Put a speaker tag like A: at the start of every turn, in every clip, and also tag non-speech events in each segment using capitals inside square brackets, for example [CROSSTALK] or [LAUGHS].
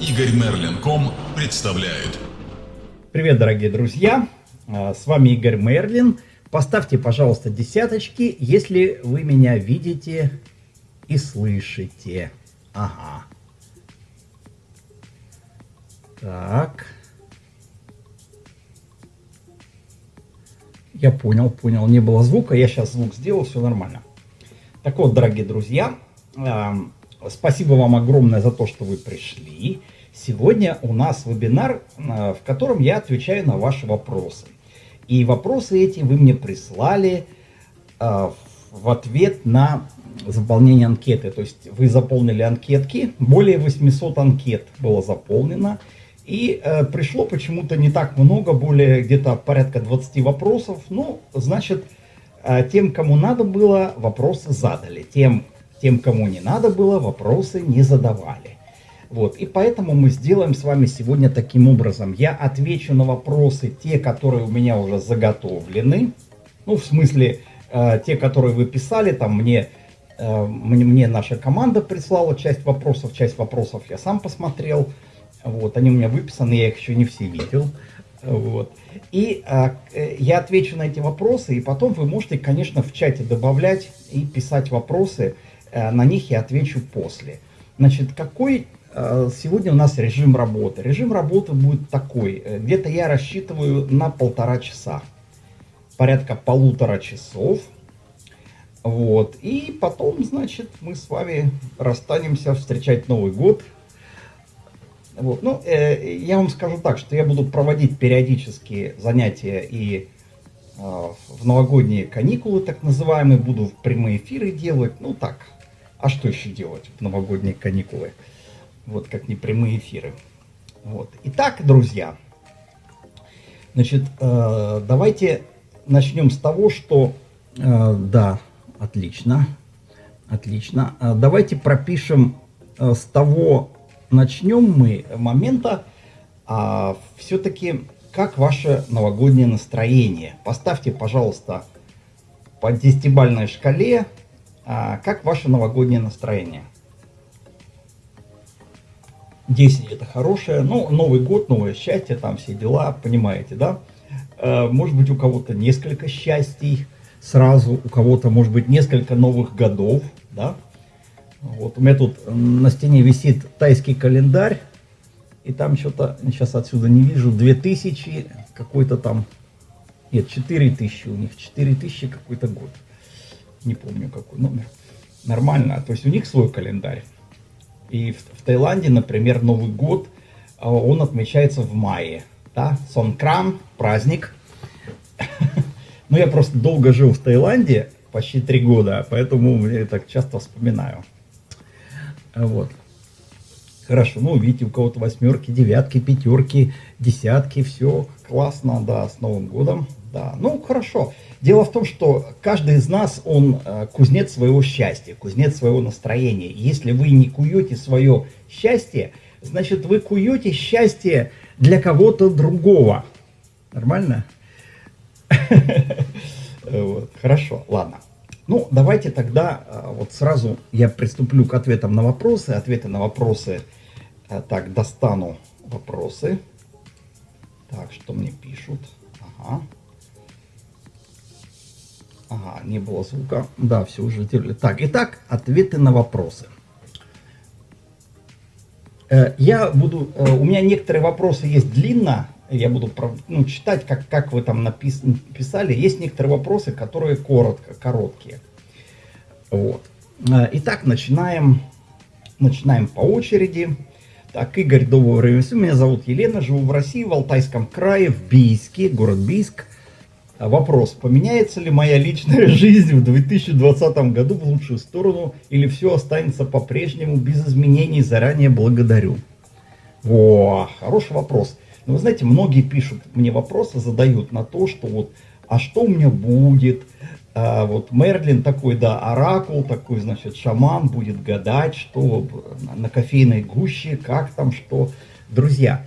A: Игорь Мерлин.ком представляет.
B: Привет, дорогие друзья! А, с вами Игорь Мерлин. Поставьте, пожалуйста, десяточки, если вы меня видите и слышите. Ага. Так. Я понял, понял. Не было звука. Я сейчас звук сделал, все нормально. Так вот, дорогие друзья, спасибо вам огромное за то, что вы пришли. Сегодня у нас вебинар, в котором я отвечаю на ваши вопросы. И вопросы эти вы мне прислали в ответ на заполнение анкеты. То есть вы заполнили анкетки, более 800 анкет было заполнено. И э, пришло почему-то не так много, более где-то порядка 20 вопросов. Ну, значит, э, тем, кому надо было, вопросы задали. Тем, тем, кому не надо было, вопросы не задавали. Вот, и поэтому мы сделаем с вами сегодня таким образом. Я отвечу на вопросы, те, которые у меня уже заготовлены. Ну, в смысле, э, те, которые вы писали, там мне, э, мне, мне наша команда прислала часть вопросов, часть вопросов я сам посмотрел. Вот, они у меня выписаны, я их еще не все видел. Вот. И а, я отвечу на эти вопросы, и потом вы можете, конечно, в чате добавлять и писать вопросы, на них я отвечу после. Значит, какой а, сегодня у нас режим работы? Режим работы будет такой, где-то я рассчитываю на полтора часа, порядка полутора часов. Вот, и потом, значит, мы с вами расстанемся встречать Новый год, вот. Ну, э, я вам скажу так, что я буду проводить периодические занятия и э, в новогодние каникулы, так называемые, буду в прямые эфиры делать. Ну так, а что еще делать в новогодние каникулы? Вот как не прямые эфиры. Вот. Итак, друзья, значит, э, давайте начнем с того, что... Э, да, отлично, отлично. Э, давайте пропишем э, с того начнем мы момента а, все-таки, как ваше новогоднее настроение. Поставьте, пожалуйста, по десятибальной шкале, как ваше новогоднее настроение. 10 это хорошее, ну, Новый год, новое счастье, там все дела, понимаете, да? А, может быть, у кого-то несколько счастий сразу, у кого-то, может быть, несколько новых годов, да? Вот у меня тут на стене висит тайский календарь, и там что-то, сейчас отсюда не вижу, 2000, какой-то там, нет, 4000 у них, 4000 какой-то год. Не помню какой номер. Нормально, то есть у них свой календарь. И в, в Таиланде, например, Новый год, а, он отмечается в мае. Да? Сонкран, праздник. [LAUGHS] Но я просто долго жил в Таиланде, почти три года, поэтому я так часто вспоминаю. Вот. Хорошо, ну, видите, у кого-то восьмерки, девятки, пятерки, десятки, все классно, да, с Новым годом, да. Ну, хорошо. Дело в том, что каждый из нас, он э, кузнец своего счастья, кузнец своего настроения. Если вы не куете свое счастье, значит, вы куете счастье для кого-то другого. Нормально? [LAUGHS] Хорошо, ладно. Ну, давайте тогда а, вот сразу я приступлю к ответам на вопросы. Ответы на вопросы. А, так, достану вопросы. Так, что мне пишут? Ага. Ага, не было звука. Да, все уже делали. Так, итак, ответы на вопросы. Э, я буду, э, у меня некоторые вопросы есть длинно, я буду ну, читать, как, как вы там напис, написали. Есть некоторые вопросы, которые коротко, короткие. Вот. А, итак, начинаем, начинаем по очереди. Так, Игорь, доброго времени Меня зовут Елена, живу в России, в Алтайском крае, в Бийске, город Бийск. А, вопрос, поменяется ли моя личная [LAUGHS] жизнь в 2020 году в лучшую сторону или все останется по-прежнему без изменений? Заранее благодарю. О, хороший вопрос. Но вы знаете, многие пишут мне вопросы, задают на то, что вот, а что у меня будет? А вот Мерлин такой, да, оракул, такой, значит, шаман будет гадать, что на кофейной гуще, как там, что. Друзья,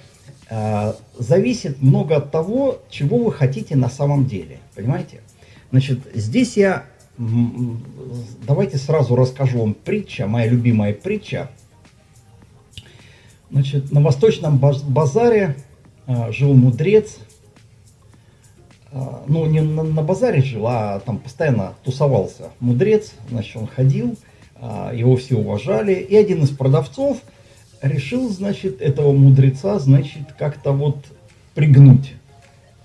B: зависит много от того, чего вы хотите на самом деле, понимаете? Значит, здесь я, давайте сразу расскажу вам притча, моя любимая притча – Значит, на восточном базаре а, жил мудрец. А, ну, не на, базаре жил, а там постоянно тусовался мудрец. Значит, он ходил, его все уважали. И один из продавцов решил, значит, этого мудреца, значит, как-то вот пригнуть.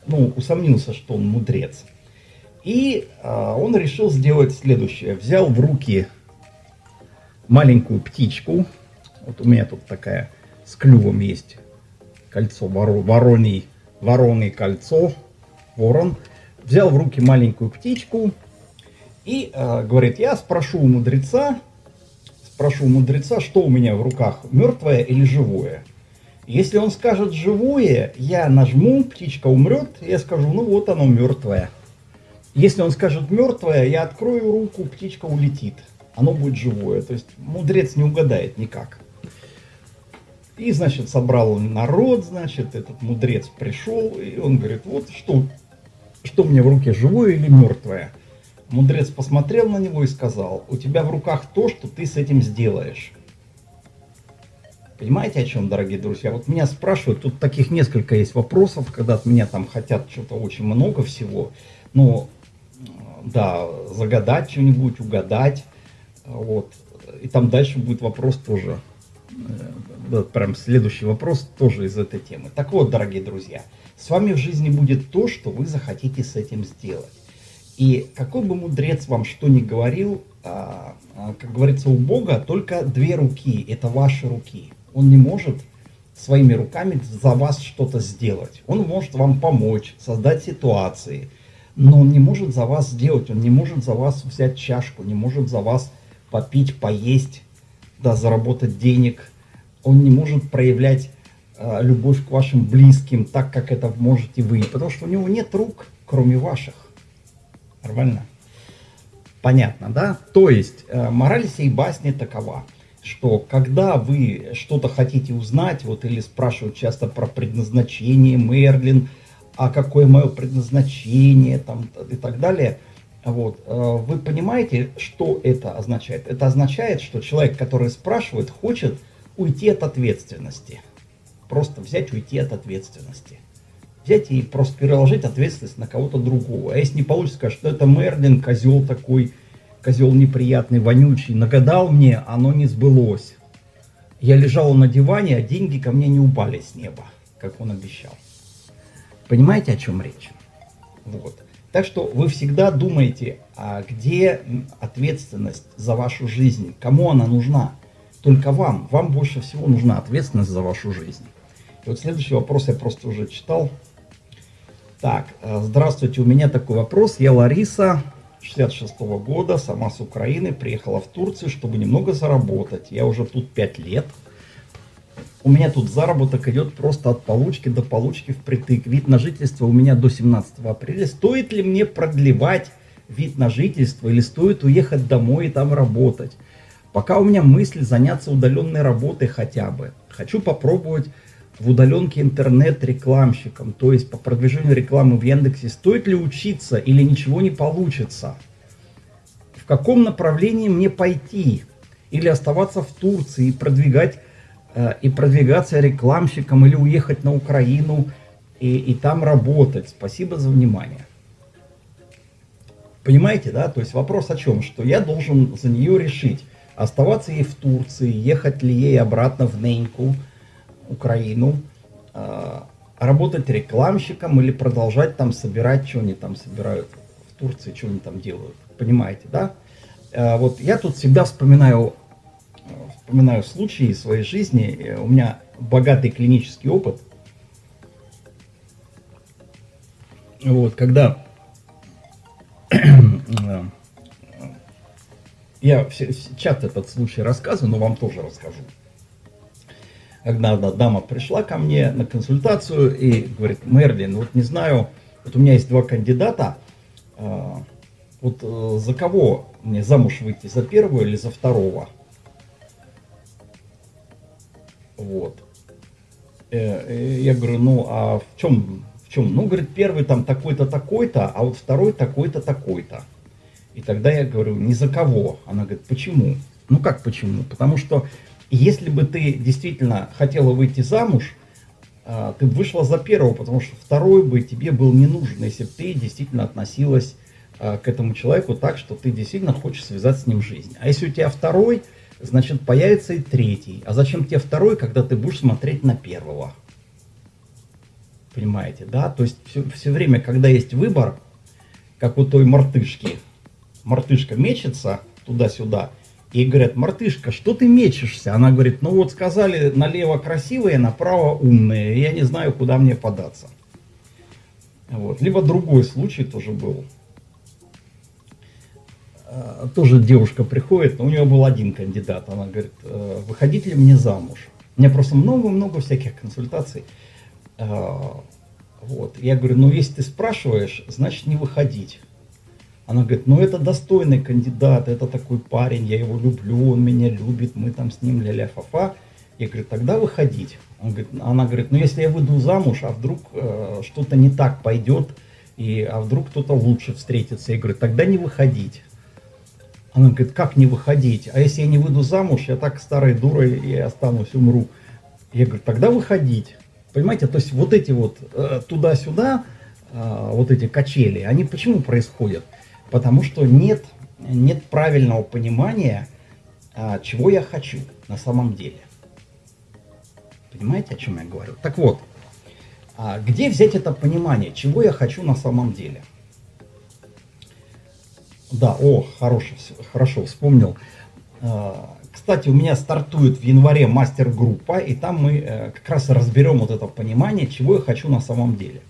B: Ну, усомнился, что он мудрец. И а, он решил сделать следующее. Взял в руки маленькую птичку. Вот у меня тут такая с клювом есть кольцо, воро, вороний, вороный кольцо, ворон. Взял в руки маленькую птичку и э, говорит, я спрошу у мудреца, спрошу у мудреца, что у меня в руках, мертвое или живое. Если он скажет живое, я нажму, птичка умрет, я скажу, ну вот оно мертвое. Если он скажет мертвое, я открою руку, птичка улетит. Оно будет живое. То есть мудрец не угадает никак. И, значит, собрал народ, значит, этот мудрец пришел, и он говорит, вот что, что мне в руке, живое или мертвое? Мудрец посмотрел на него и сказал, у тебя в руках то, что ты с этим сделаешь. Понимаете, о чем, дорогие друзья? Вот меня спрашивают, тут таких несколько есть вопросов, когда от меня там хотят что-то очень много всего. Но, да, загадать что-нибудь, угадать. Вот. И там дальше будет вопрос тоже э, прям следующий вопрос тоже из этой темы. Так вот, дорогие друзья, с вами в жизни будет то, что вы захотите с этим сделать. И какой бы мудрец вам что ни говорил, а, а, как говорится, у Бога только две руки, это ваши руки. Он не может своими руками за вас что-то сделать. Он может вам помочь, создать ситуации, но он не может за вас сделать, он не может за вас взять чашку, не может за вас попить, поесть, да, заработать денег. Он не может проявлять э, любовь к вашим близким так, как это можете вы, потому что у него нет рук, кроме ваших. Нормально? Понятно, да? То есть, э, мораль сей басни такова, что когда вы что-то хотите узнать, вот или спрашивают часто про предназначение Мерлин, а какое мое предназначение там, и так далее – вот. Э, вы понимаете, что это означает? Это означает, что человек, который спрашивает, хочет уйти от ответственности. Просто взять, уйти от ответственности. Взять и просто переложить ответственность на кого-то другого. А если не получится, сказать, что это Мерлин, козел такой, козел неприятный, вонючий, нагадал мне, оно не сбылось. Я лежал на диване, а деньги ко мне не упали с неба, как он обещал. Понимаете, о чем речь? Вот. Так что вы всегда думаете, а где ответственность за вашу жизнь, кому она нужна. Только вам, вам больше всего нужна ответственность за вашу жизнь. И вот следующий вопрос я просто уже читал. Так, э, здравствуйте, у меня такой вопрос. Я Лариса, 66 -го года, сама с Украины, приехала в Турцию, чтобы немного заработать. Я уже тут 5 лет у меня тут заработок идет просто от получки до получки впритык. Вид на жительство у меня до 17 апреля. Стоит ли мне продлевать вид на жительство или стоит уехать домой и там работать? Пока у меня мысль заняться удаленной работой хотя бы. Хочу попробовать в удаленке интернет-рекламщиком, то есть по продвижению рекламы в Яндексе. Стоит ли учиться или ничего не получится? В каком направлении мне пойти? Или оставаться в Турции и продвигать Э, и продвигаться рекламщиком или уехать на Украину и, и там работать. Спасибо за внимание. Понимаете, да? То есть вопрос о чем? Что я должен за нее решить, оставаться ей в Турции, ехать ли ей обратно в Неньку, Украину, э, работать рекламщиком или продолжать там собирать, что они там собирают в Турции, что они там делают. Понимаете, да? Э, вот я тут всегда вспоминаю вспоминаю случаи своей жизни. Э, у меня богатый клинический опыт. Вот, когда [CLEARS THROAT] я часто этот случай рассказываю, но вам тоже расскажу. Когда одна дама пришла ко мне на консультацию и говорит, Мерлин, вот не знаю, вот у меня есть два кандидата, э, вот за кого мне замуж выйти, за первого или за второго? Вот. Э, я говорю, ну а в чем, в чем? Ну, говорит, первый там такой-то, такой-то, а вот второй такой-то, такой-то. И тогда я говорю, ни за кого. Она говорит, почему? Ну как почему? Потому что если бы ты действительно хотела выйти замуж, а, ты бы вышла за первого, потому что второй бы тебе был не нужен, если бы ты действительно относилась а, к этому человеку так, что ты действительно хочешь связать с ним жизнь. А если у тебя второй, значит появится и третий. А зачем тебе второй, когда ты будешь смотреть на первого? Понимаете, да? То есть все, все время, когда есть выбор, как у той мартышки, мартышка мечется туда-сюда, и говорят, мартышка, что ты мечешься? Она говорит, ну вот сказали, налево красивые, направо умные, я не знаю, куда мне податься. Вот. Либо другой случай тоже был. А, тоже девушка приходит, но у нее был один кандидат. Она говорит, «Э, выходить ли мне замуж? У меня просто много-много всяких консультаций. А, вот. Я говорю, ну если ты спрашиваешь, значит не выходить. Она говорит, ну это достойный кандидат, это такой парень, я его люблю, он меня любит, мы там с ним ля-ля-фа-фа. Я говорю, тогда выходить. Он говорит, она говорит, ну если я выйду замуж, а вдруг э, что-то не так пойдет, и, а вдруг кто-то лучше встретится. Я говорю, тогда не выходить. Она говорит, как не выходить? А если я не выйду замуж, я так старой дурой и останусь, умру. Я говорю, тогда выходить. Понимаете, то есть вот эти вот э, туда-сюда, э, вот эти качели, они почему происходят? Потому что нет, нет правильного понимания, а, чего я хочу на самом деле. Понимаете, о чем я говорю? Так вот, а где взять это понимание, чего я хочу на самом деле? Да, о, хорошо, хорошо вспомнил. А, кстати, у меня стартует в январе мастер-группа, и там мы э, как раз разберем вот это понимание, чего я хочу на самом деле.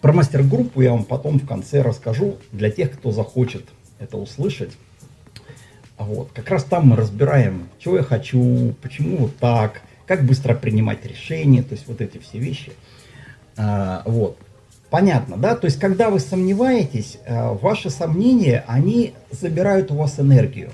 B: Про мастер-группу я вам потом в конце расскажу, для тех, кто захочет это услышать. Вот. Как раз там мы разбираем, чего я хочу, почему вот так, как быстро принимать решения, то есть вот эти все вещи. А, вот. Понятно, да? То есть, когда вы сомневаетесь, а, ваши сомнения, они забирают у вас энергию.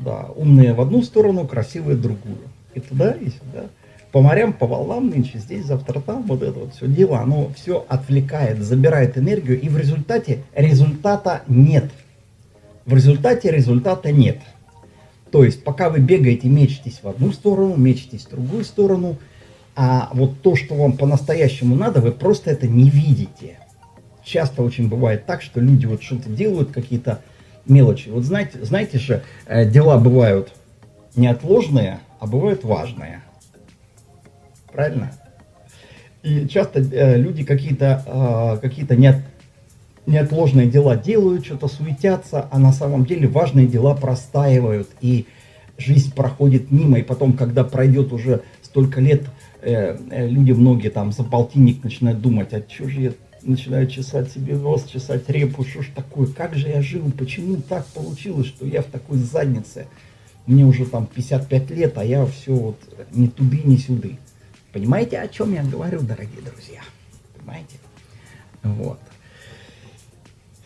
B: Да, умные в одну сторону, красивые в другую. И туда, и сюда по морям, по волнам нынче, здесь, завтра там, вот это вот все дело, оно все отвлекает, забирает энергию, и в результате результата нет. В результате результата нет. То есть, пока вы бегаете, мечетесь в одну сторону, мечетесь в другую сторону, а вот то, что вам по-настоящему надо, вы просто это не видите. Часто очень бывает так, что люди вот что-то делают, какие-то мелочи. Вот знаете, знаете же, э, дела бывают неотложные, а бывают важные правильно? И часто э, люди какие-то э, какие неот, неотложные дела делают, что-то суетятся, а на самом деле важные дела простаивают, и жизнь проходит мимо, и потом, когда пройдет уже столько лет, э, э, люди многие там за полтинник начинают думать, а что же я начинаю чесать себе нос, чесать репу, что ж такое, как же я жил, почему так получилось, что я в такой заднице, мне уже там 55 лет, а я все вот ни туды, ни сюды. Понимаете, о чем я говорю, дорогие друзья? Понимаете? Вот.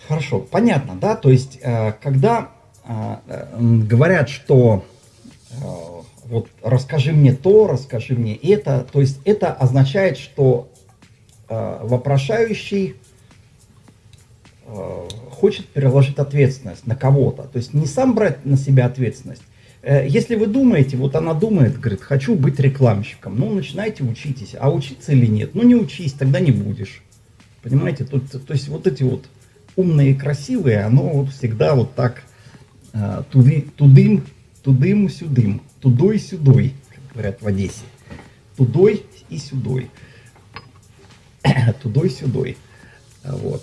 B: Хорошо, понятно, да? То есть, э, когда э, говорят, что э, вот расскажи мне то, расскажи мне это, то есть это означает, что вопрошающий хочет переложить ответственность на кого-то. То есть не сам брать на себя ответственность, Э, если вы думаете, вот она думает, говорит, хочу быть рекламщиком, ну, начинайте учитесь. А учиться или нет? Ну, не учись, тогда не будешь. Понимаете? Тут, то есть вот эти вот умные и красивые, оно вот всегда вот так э, туды, тудым, тудым, сюдым, тудой, сюдой, как говорят в Одессе. Тудой и сюдой. [COUGHS] Тудой, сюдой. Вот.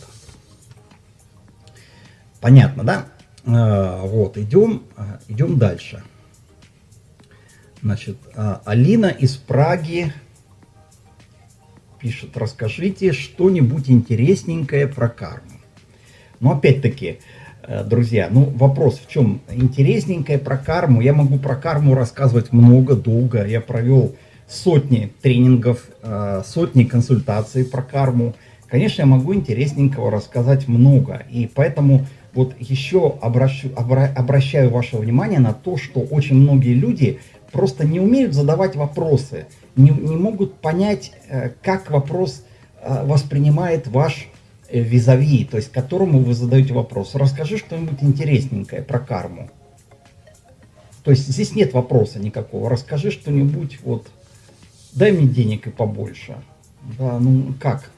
B: Понятно, да? Э, вот, идем, идем дальше. Значит, а, Алина из Праги пишет, расскажите что-нибудь интересненькое про карму. Но опять-таки, э, друзья, ну вопрос в чем? Интересненькое про карму. Я могу про карму рассказывать много, долго. Я провел сотни тренингов, э, сотни консультаций про карму. Конечно, я могу интересненького рассказать много. И поэтому вот еще обращу, обращаю ваше внимание на то, что очень многие люди просто не умеют задавать вопросы, не, не могут понять, э, как вопрос э, воспринимает ваш э, визави, то есть которому вы задаете вопрос. Расскажи что-нибудь интересненькое про карму. То есть здесь нет вопроса никакого. Расскажи что-нибудь, вот, дай мне денег и побольше. Да, ну как?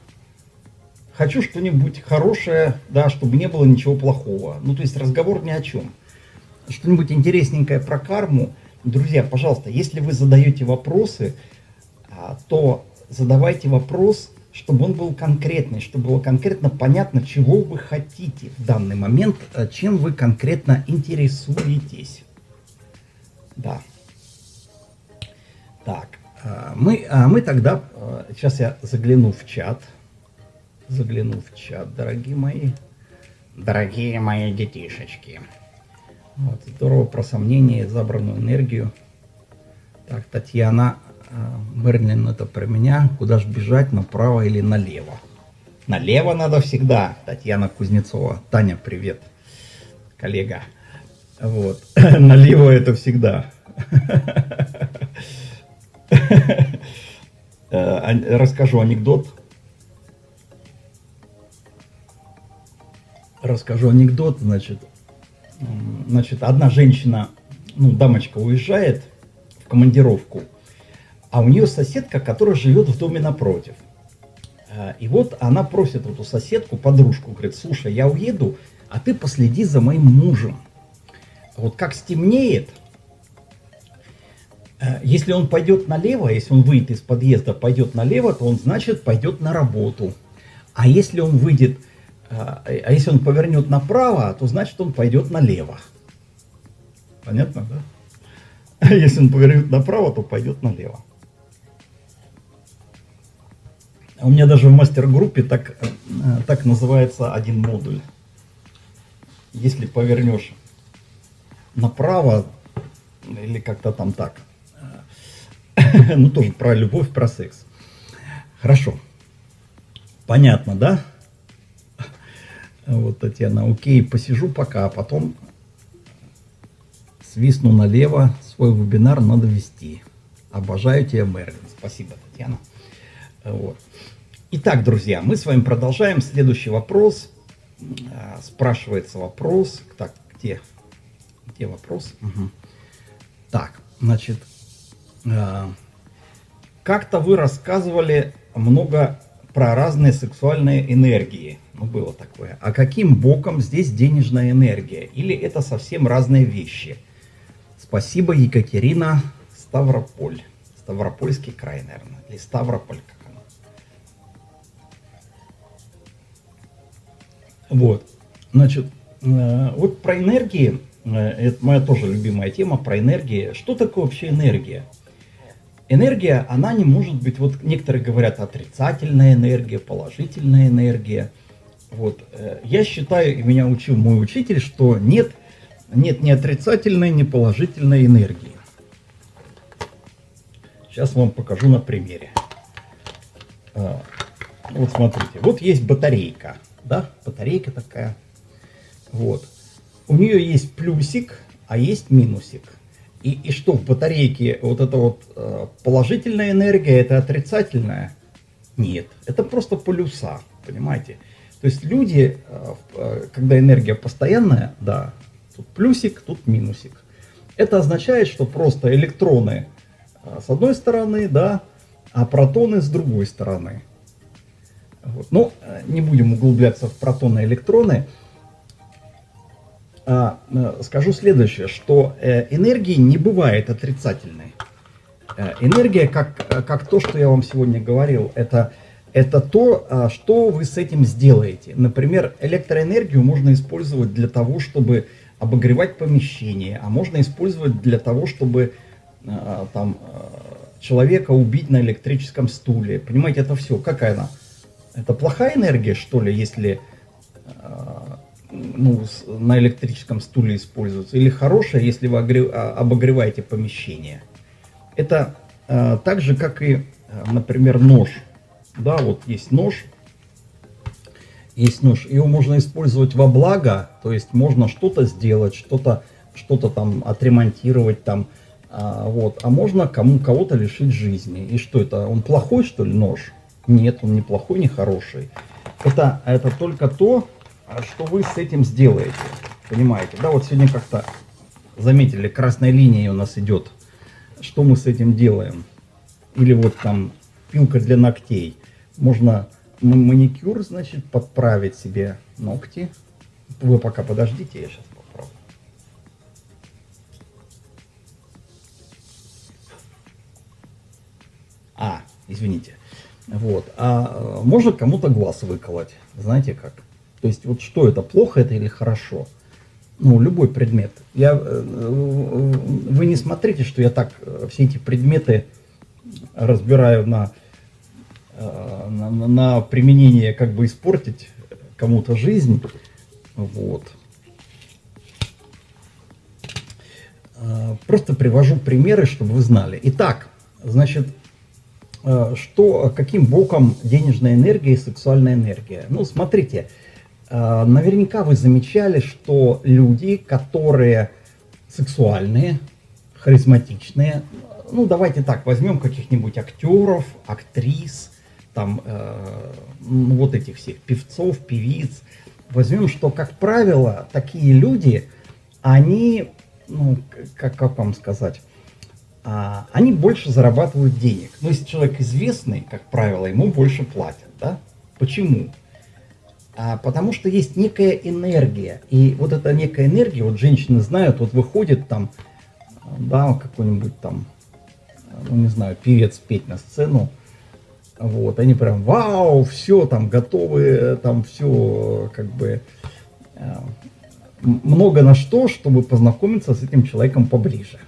B: Хочу что-нибудь хорошее, да, чтобы не было ничего плохого. Ну, то есть разговор ни о чем. Что-нибудь интересненькое про карму. Друзья, пожалуйста, если вы задаете вопросы, а, то задавайте вопрос, чтобы он был конкретный, чтобы было конкретно понятно, чего вы хотите в данный момент, а, чем вы конкретно интересуетесь. Да. Так, а, мы, мы тогда, сейчас я загляну в чат, загляну в чат, дорогие мои, дорогие мои детишечки. Вот, здорово про сомнения, забранную энергию. Так, Татьяна э, Мерлин, это про меня. Куда же бежать, направо или налево? Налево надо всегда, Татьяна Кузнецова. Таня, привет, коллега. Вот, [LAUGHS] налево это всегда. [LAUGHS] Э, расскажу анекдот. Расскажу анекдот, значит, значит, одна женщина, ну, дамочка уезжает в командировку, а у нее соседка, которая живет в доме напротив. А, и вот она просит эту соседку, подружку, говорит, слушай, я уеду, а ты последи за моим мужем. Вот как стемнеет, э, если он пойдет налево, если он выйдет из подъезда, пойдет налево, то он, значит, пойдет на работу. А если он выйдет а, а если он повернет направо, то значит он пойдет налево. Понятно, да? А [LAUGHS] если он повернет направо, то пойдет налево. У меня даже в мастер-группе так, э, так называется один модуль. Если повернешь направо, или как-то там так, [LAUGHS] ну тоже про любовь, про секс. Хорошо. Понятно, да? Вот, Татьяна, окей, посижу пока, а потом свистну налево, свой вебинар надо вести. Обожаю тебя, Мерлин. Спасибо, Татьяна. Вот. Итак, друзья, мы с вами продолжаем. Следующий вопрос. А, спрашивается вопрос. Так, где? Где вопрос? Угу. Так, значит, а, как-то вы рассказывали много про разные сексуальные энергии. Ну, было такое. А каким боком здесь денежная энергия? Или это совсем разные вещи? Спасибо, Екатерина Ставрополь. Ставропольский край, наверное. Или Ставрополь, как оно. Вот. Значит, э, вот про энергии, э, это моя тоже любимая тема, про энергии. Что такое вообще энергия? Энергия, она не может быть, вот некоторые говорят отрицательная энергия, положительная энергия. Вот. Э, я считаю, и меня учил мой учитель, что нет, нет ни отрицательной, ни положительной энергии. Сейчас вам покажу на примере. А, вот смотрите, вот есть батарейка, да, батарейка такая. Вот. У нее есть плюсик, а есть минусик. И, и что в батарейке вот это вот э, положительная энергия, это отрицательная? Нет, это просто полюса, понимаете? То есть люди, э, э, когда энергия постоянная, да, тут плюсик, тут минусик. Это означает, что просто электроны с одной стороны, да, а протоны с другой стороны. Вот. Ну, не будем углубляться в протоны и электроны. А, э, скажу следующее, что э, энергии не бывает отрицательной. Э, энергия, как, как то, что я вам сегодня говорил, это, это то, а, что вы с этим сделаете. Например, электроэнергию можно использовать для того, чтобы обогревать помещение, а можно использовать для того, чтобы там, человека убить на электрическом стуле. Понимаете, это все. Какая она? Это плохая энергия, что ли, если ну, на электрическом стуле используется, или хорошая, если вы а, обогреваете помещение. Это так же, как и, например, нож. Да, вот есть нож, есть нож, его можно использовать во благо, то есть можно что-то сделать, что-то что-то там отремонтировать там, а, вот, а можно кому кого-то лишить жизни. И что это? Он плохой что ли нож? Нет, он не плохой, не хороший. Это это только то, что вы с этим сделаете. Понимаете, да, вот сегодня как-то заметили, красная линия у нас идет. Что мы с этим делаем? Или вот там пилка для ногтей. Можно маникюр, значит, подправить себе ногти. Вы пока подождите, я сейчас попробую. А, извините. Вот. А можно кому-то глаз выколоть. Знаете как? То есть вот что это, плохо это или хорошо? Ну, любой предмет. Я, э, вы не смотрите, что я так э, все эти предметы разбираю на, э, на, на применение, как бы испортить кому-то жизнь. Вот. Просто привожу примеры, чтобы вы знали. Итак, значит, что, каким боком денежная энергия и сексуальная энергия? Ну, смотрите, Э, наверняка вы замечали, что люди, которые сексуальные, харизматичные, ну давайте так, возьмем каких-нибудь актеров, актрис, там э, ну, вот этих всех певцов, певиц, возьмем, что, как правило, такие люди, они, ну, как, как вам сказать, а, они больше зарабатывают денег. Но если человек известный, как правило, ему больше платят, да? Почему? А, потому что есть некая энергия. И вот эта некая энергия, вот женщины знают, вот выходит там, да, какой-нибудь там, ну не знаю, певец петь на сцену, вот, они прям, вау, все, там, готовы, там, все, как бы, э, много на что, чтобы познакомиться с этим человеком поближе,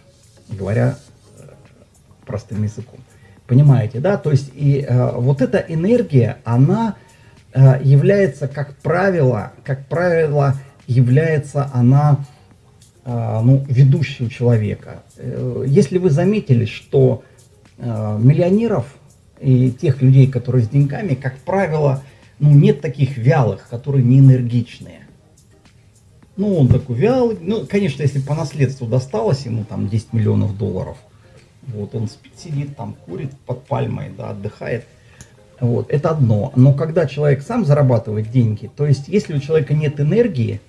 B: говоря э, простым языком. Понимаете, да? То есть, и э, вот эта энергия, она Э, является, как правило, как правило, является она э, ну, ведущей у человека. Э, если вы заметили, что миллионеров и тех людей, которые с деньгами, как правило, ну, нет таких вялых, которые не энергичные. Ну, он такой вялый. Ну, конечно, если по наследству досталось ему там 10 миллионов долларов, вот он спит, сидит там, курит под пальмой, да, отдыхает – вот, это одно. Но когда человек сам зарабатывает деньги, то есть если у человека нет энергии,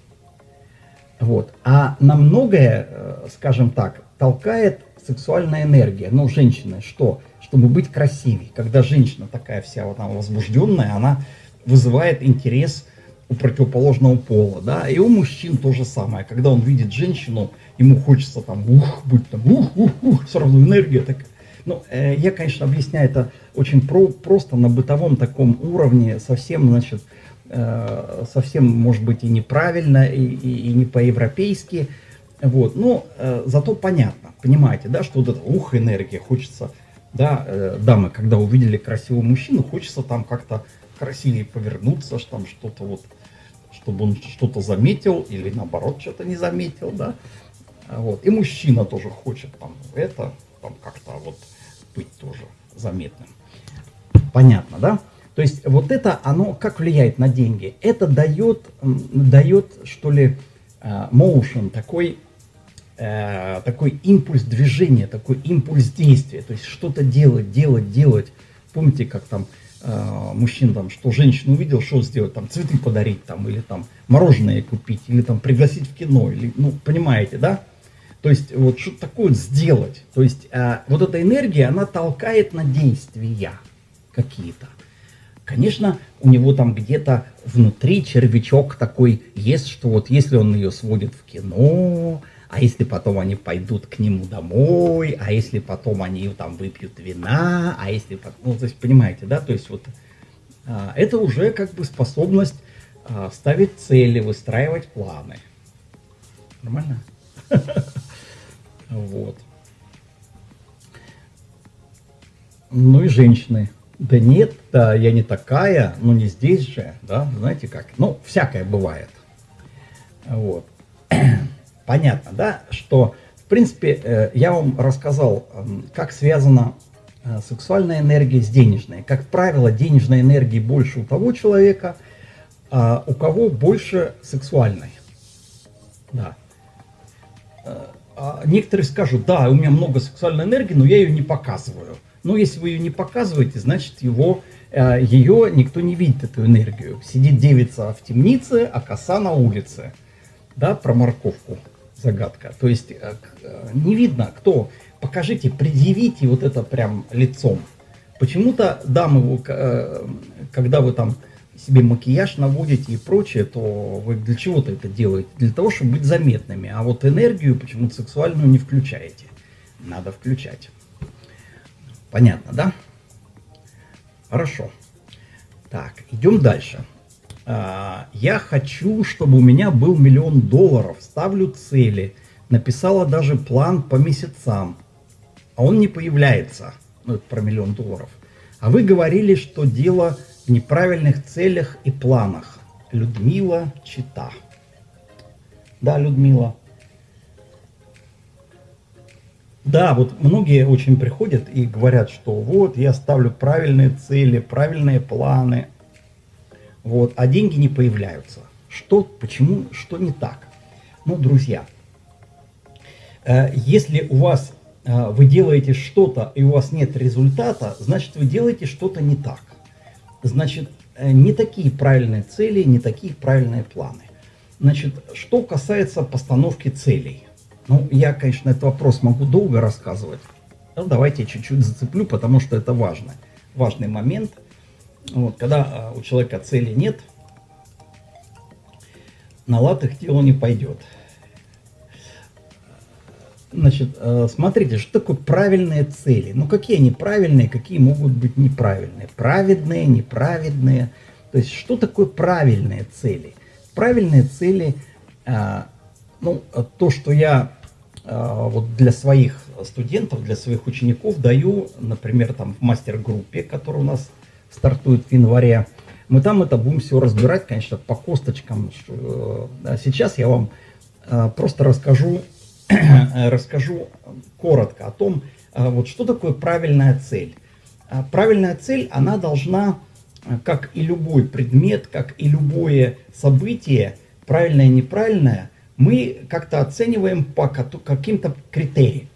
B: вот, а на многое, э, скажем так, толкает сексуальная энергия. Ну, женщины, что? Чтобы быть красивее. Когда женщина такая вся вот она возбужденная, она вызывает интерес у противоположного пола, да, и у мужчин то же самое. Когда он видит женщину, ему хочется там, ух, быть там, ух, ух, ух, сразу энергия такая. Ну, э, я, конечно, объясняю это очень про просто на бытовом таком уровне, совсем, значит, э, совсем, может быть, и неправильно, и, и, и не по-европейски. Вот, но э, зато понятно, понимаете, да, что вот эта ух, энергия, хочется, да, э, дамы, когда увидели красивого мужчину, хочется там как-то красивее повернуться, что там что-то вот, чтобы он что-то заметил или наоборот что-то не заметил, да. Вот. И мужчина тоже хочет там это, там как-то вот быть тоже заметным. Понятно, да? То есть вот это, оно как влияет на деньги? Это дает, дает что ли, э, motion, такой, э, такой импульс движения, такой импульс действия. То есть что-то делать, делать, делать. Помните, как там э, мужчин там, что женщину увидел, что сделать, там цветы подарить, там, или там мороженое купить, или там пригласить в кино, или, ну, понимаете, да? То есть вот что-то такое сделать. То есть а, вот эта энергия, она толкает на действия какие-то. Конечно, у него там где-то внутри червячок такой есть, что вот если он ее сводит в кино, а если потом они пойдут к нему домой, а если потом они там выпьют вина, а если потом, ну, то есть понимаете, да, то есть вот а, это уже как бы способность а, ставить цели, выстраивать планы. Нормально? [LAUGHS] Вот. Ну и женщины. Да нет, да, я не такая, ну не здесь же, да, знаете как. Ну, всякое бывает. Вот. [CLEARS THROAT] Понятно, да, что, в принципе, э, я вам рассказал, как связана э, сексуальная энергия с денежной. Как правило, денежной энергии больше у того человека, а у кого больше сексуальной. Да. Э, а некоторые скажут, да, у меня много сексуальной энергии, но я ее не показываю. Но если вы ее не показываете, значит его, ее никто не видит, эту энергию. Сидит девица в темнице, а коса на улице. Да, про морковку. Загадка. То есть э, э, не видно, кто. Покажите, предъявите вот это прям лицом. Почему-то дамы, э, когда вы там себе макияж наводите и прочее, то вы для чего-то это делаете? Для того, чтобы быть заметными. А вот энергию почему-то сексуальную не включаете. Надо включать. Понятно, да? Хорошо. Так, идем дальше. А, я хочу, чтобы у меня был миллион долларов. Ставлю цели. Написала даже план по месяцам. А он не появляется. Ну, это про миллион долларов. А вы говорили, что дело в неправильных целях и планах. Людмила Чита. Да, Людмила. Да, вот многие очень приходят и говорят, что вот я ставлю правильные цели, правильные планы, вот, а деньги не появляются. Что, почему, что не так? Ну, друзья, э, если у вас, э, вы делаете что-то и у вас нет результата, значит вы делаете что-то не так. Значит, э, не такие правильные цели, не такие правильные планы. Значит, что касается постановки целей. Ну, я, конечно, этот вопрос могу долго рассказывать. Но давайте чуть-чуть зацеплю, потому что это важно. Важный момент. Вот, когда а, у человека цели нет, на лад их дело не пойдет. Значит, э, смотрите, что такое правильные цели? Ну, какие они правильные, какие могут быть неправильные? Праведные, неправедные. То есть, что такое правильные цели? Правильные цели, а, ну, то, что я а, вот для своих студентов, для своих учеников даю, например, там в мастер-группе, которая у нас стартует в январе, мы там это будем все разбирать, конечно, по косточкам. Э, сейчас я вам э, просто расскажу, [CLEARS THROAT] расскажу коротко о том, э, вот что такое правильная цель. Правильная цель, она должна, как и любой предмет, как и любое событие, правильное и неправильное – мы как-то оцениваем по каким-то критериям.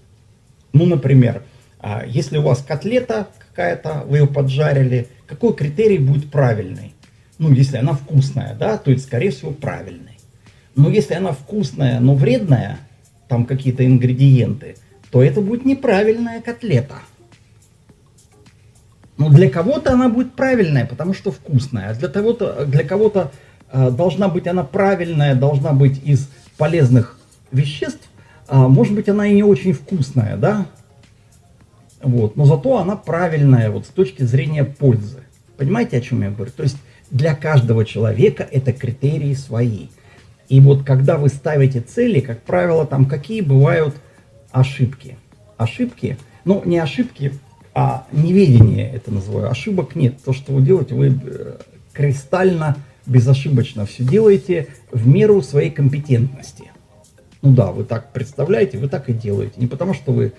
B: Ну, например, а, если у вас котлета какая-то, вы ее поджарили, какой критерий будет правильный? Ну, если она вкусная, да, то это, скорее всего, правильный. Но если она вкусная, но вредная, там какие-то ингредиенты, то это будет неправильная котлета. Но для кого-то она будет правильная, потому что вкусная, а для, того-то, для кого-то э, должна быть она правильная, должна быть из полезных веществ, а, может быть, она и не очень вкусная, да, вот, но зато она правильная вот с точки зрения пользы. Понимаете, о чем я говорю? То есть для каждого человека это критерии свои. И вот когда вы ставите цели, как правило, там какие бывают ошибки? Ошибки, ну не ошибки, а неведение это называю. Ошибок нет. То, что вы делаете, вы э, кристально безошибочно все делаете в меру своей компетентности. Ну да, вы так представляете, вы так и делаете. Не потому, что вы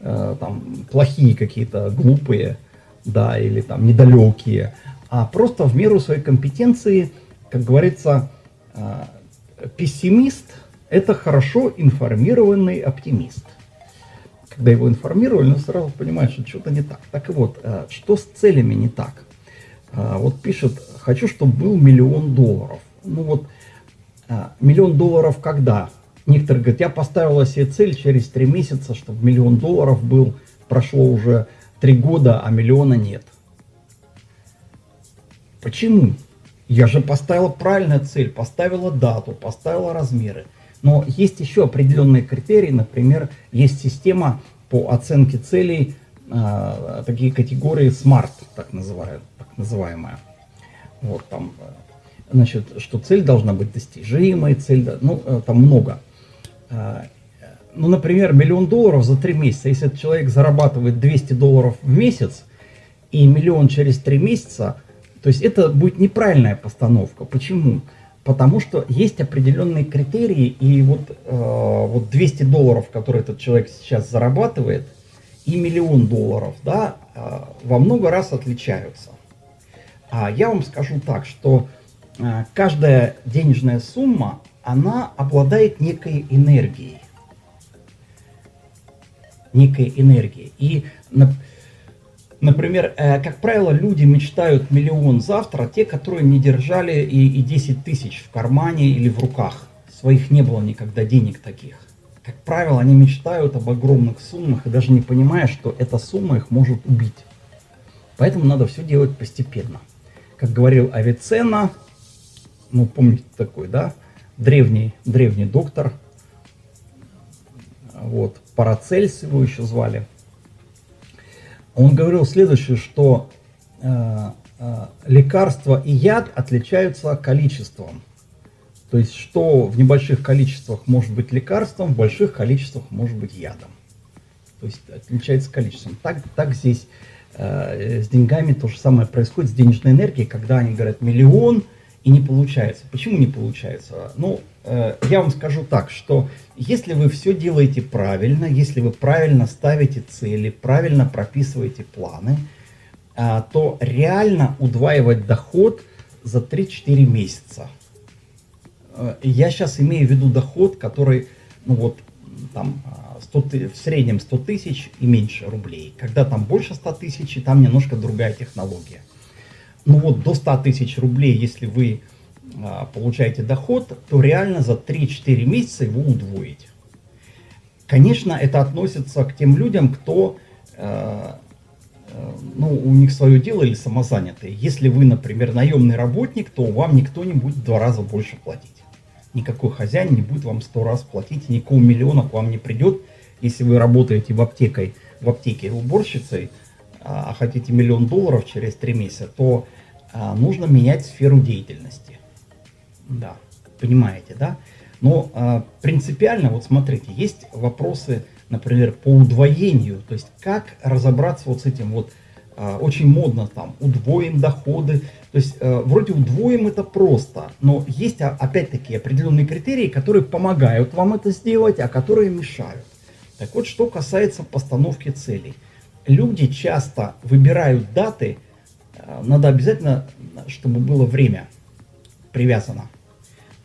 B: э, там плохие какие-то, глупые, да, или там недалекие, а просто в меру своей компетенции, как говорится, э, пессимист – это хорошо информированный оптимист. Когда его информировали, он сразу понимает, что что-то не так. Так вот, э, что с целями не так? Вот пишет хочу, чтобы был миллион долларов. Ну вот, миллион долларов когда? Некоторые говорят, я поставила себе цель через три месяца, чтобы миллион долларов был, прошло уже три года, а миллиона нет. Почему? Я же поставила правильную цель, поставила дату, поставила размеры. Но есть еще определенные критерии, например, есть система по оценке целей, э, такие категории SMART, так, называют, так называемая. Вот там, э, значит, что цель должна быть достижимой, цель, ну, э, там много. Э, ну, например, миллион долларов за три месяца. Если этот человек зарабатывает 200 долларов в месяц и миллион через три месяца, то есть это будет неправильная постановка. Почему? Потому что есть определенные критерии, и вот, э, вот 200 долларов, которые этот человек сейчас зарабатывает, и миллион долларов, да, э, во много раз отличаются. А я вам скажу так, что э, каждая денежная сумма, она обладает некой энергией. Некой энергией. И, например, э, как правило, люди мечтают миллион завтра, те, которые не держали и, и 10 тысяч в кармане или в руках своих не было никогда денег таких. Как правило, они мечтают об огромных суммах и даже не понимая, что эта сумма их может убить. Поэтому надо все делать постепенно. Как говорил Авиценна, ну помните такой, да, древний, древний доктор, вот, Парацельс его еще звали. Он говорил следующее, что э, э, лекарство и яд отличаются количеством. То есть, что в небольших количествах может быть лекарством, в больших количествах может быть ядом. То есть, отличается количеством. Так, так здесь э, с деньгами то же самое происходит, с денежной энергией, когда они говорят миллион и не получается. Почему не получается? Ну, э, я вам скажу так, что если вы все делаете правильно, если вы правильно ставите цели, правильно прописываете планы, э, то реально удваивать доход за 3-4 месяца – Э, я сейчас имею в виду доход, который, ну вот, там, 100, в среднем 100 тысяч и меньше рублей. Когда там больше 100 тысяч, там немножко другая технология. Ну вот до 100 тысяч рублей, если вы а, получаете доход, то реально за 3-4 месяца его удвоить. Конечно, это относится к тем людям, кто, э, э, ну, у них свое дело или самозанятые. Если вы, например, наемный работник, то вам никто не будет в два раза больше платить никакой хозяин не будет вам сто раз платить, никакого миллиона к вам не придет. Если вы работаете в, аптекой, в аптеке уборщицей, а, а хотите миллион долларов через три месяца, то а, нужно менять сферу деятельности. Да, понимаете, да? Но а, принципиально, вот смотрите, есть вопросы, например, по удвоению, то есть как разобраться вот с этим вот, а, очень модно там, удвоим доходы, то есть э, вроде удвоим это просто, но есть опять-таки определенные критерии, которые помогают вам это сделать, а которые мешают. Так вот, что касается постановки целей. Люди часто выбирают даты, э, надо обязательно, чтобы было время привязано.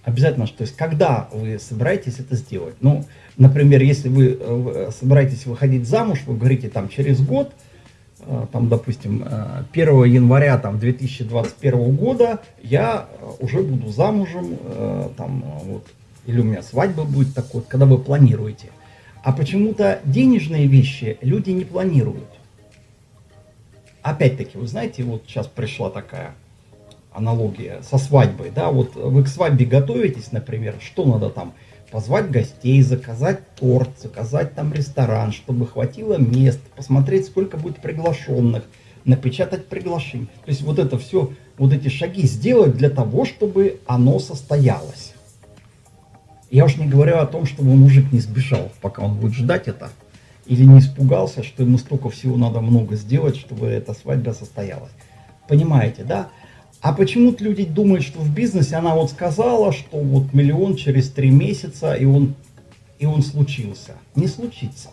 B: Обязательно, то есть когда вы собираетесь это сделать. Ну, например, если вы э, собираетесь выходить замуж, вы говорите там через год – Э, там, допустим, 1 э, января там, 2021 года я э, уже буду замужем, там, вот, или у меня свадьба будет такой, когда вы планируете. А почему-то денежные вещи люди не планируют. Опять-таки, вы знаете, вот сейчас пришла такая аналогия со свадьбой, да, вот вы к свадьбе готовитесь, например, что надо там, позвать гостей, заказать торт, заказать там ресторан, чтобы хватило мест, посмотреть, сколько будет приглашенных, напечатать приглашение. То есть вот это все, вот эти шаги сделать для того, чтобы оно состоялось. Я уж не говорю о том, чтобы мужик не сбежал, пока он будет ждать это, или не испугался, что ему столько всего надо много сделать, чтобы эта свадьба состоялась. Понимаете, да? А почему-то люди думают, что в бизнесе она вот сказала, что вот миллион через три месяца, и он, и он случился. Не случится.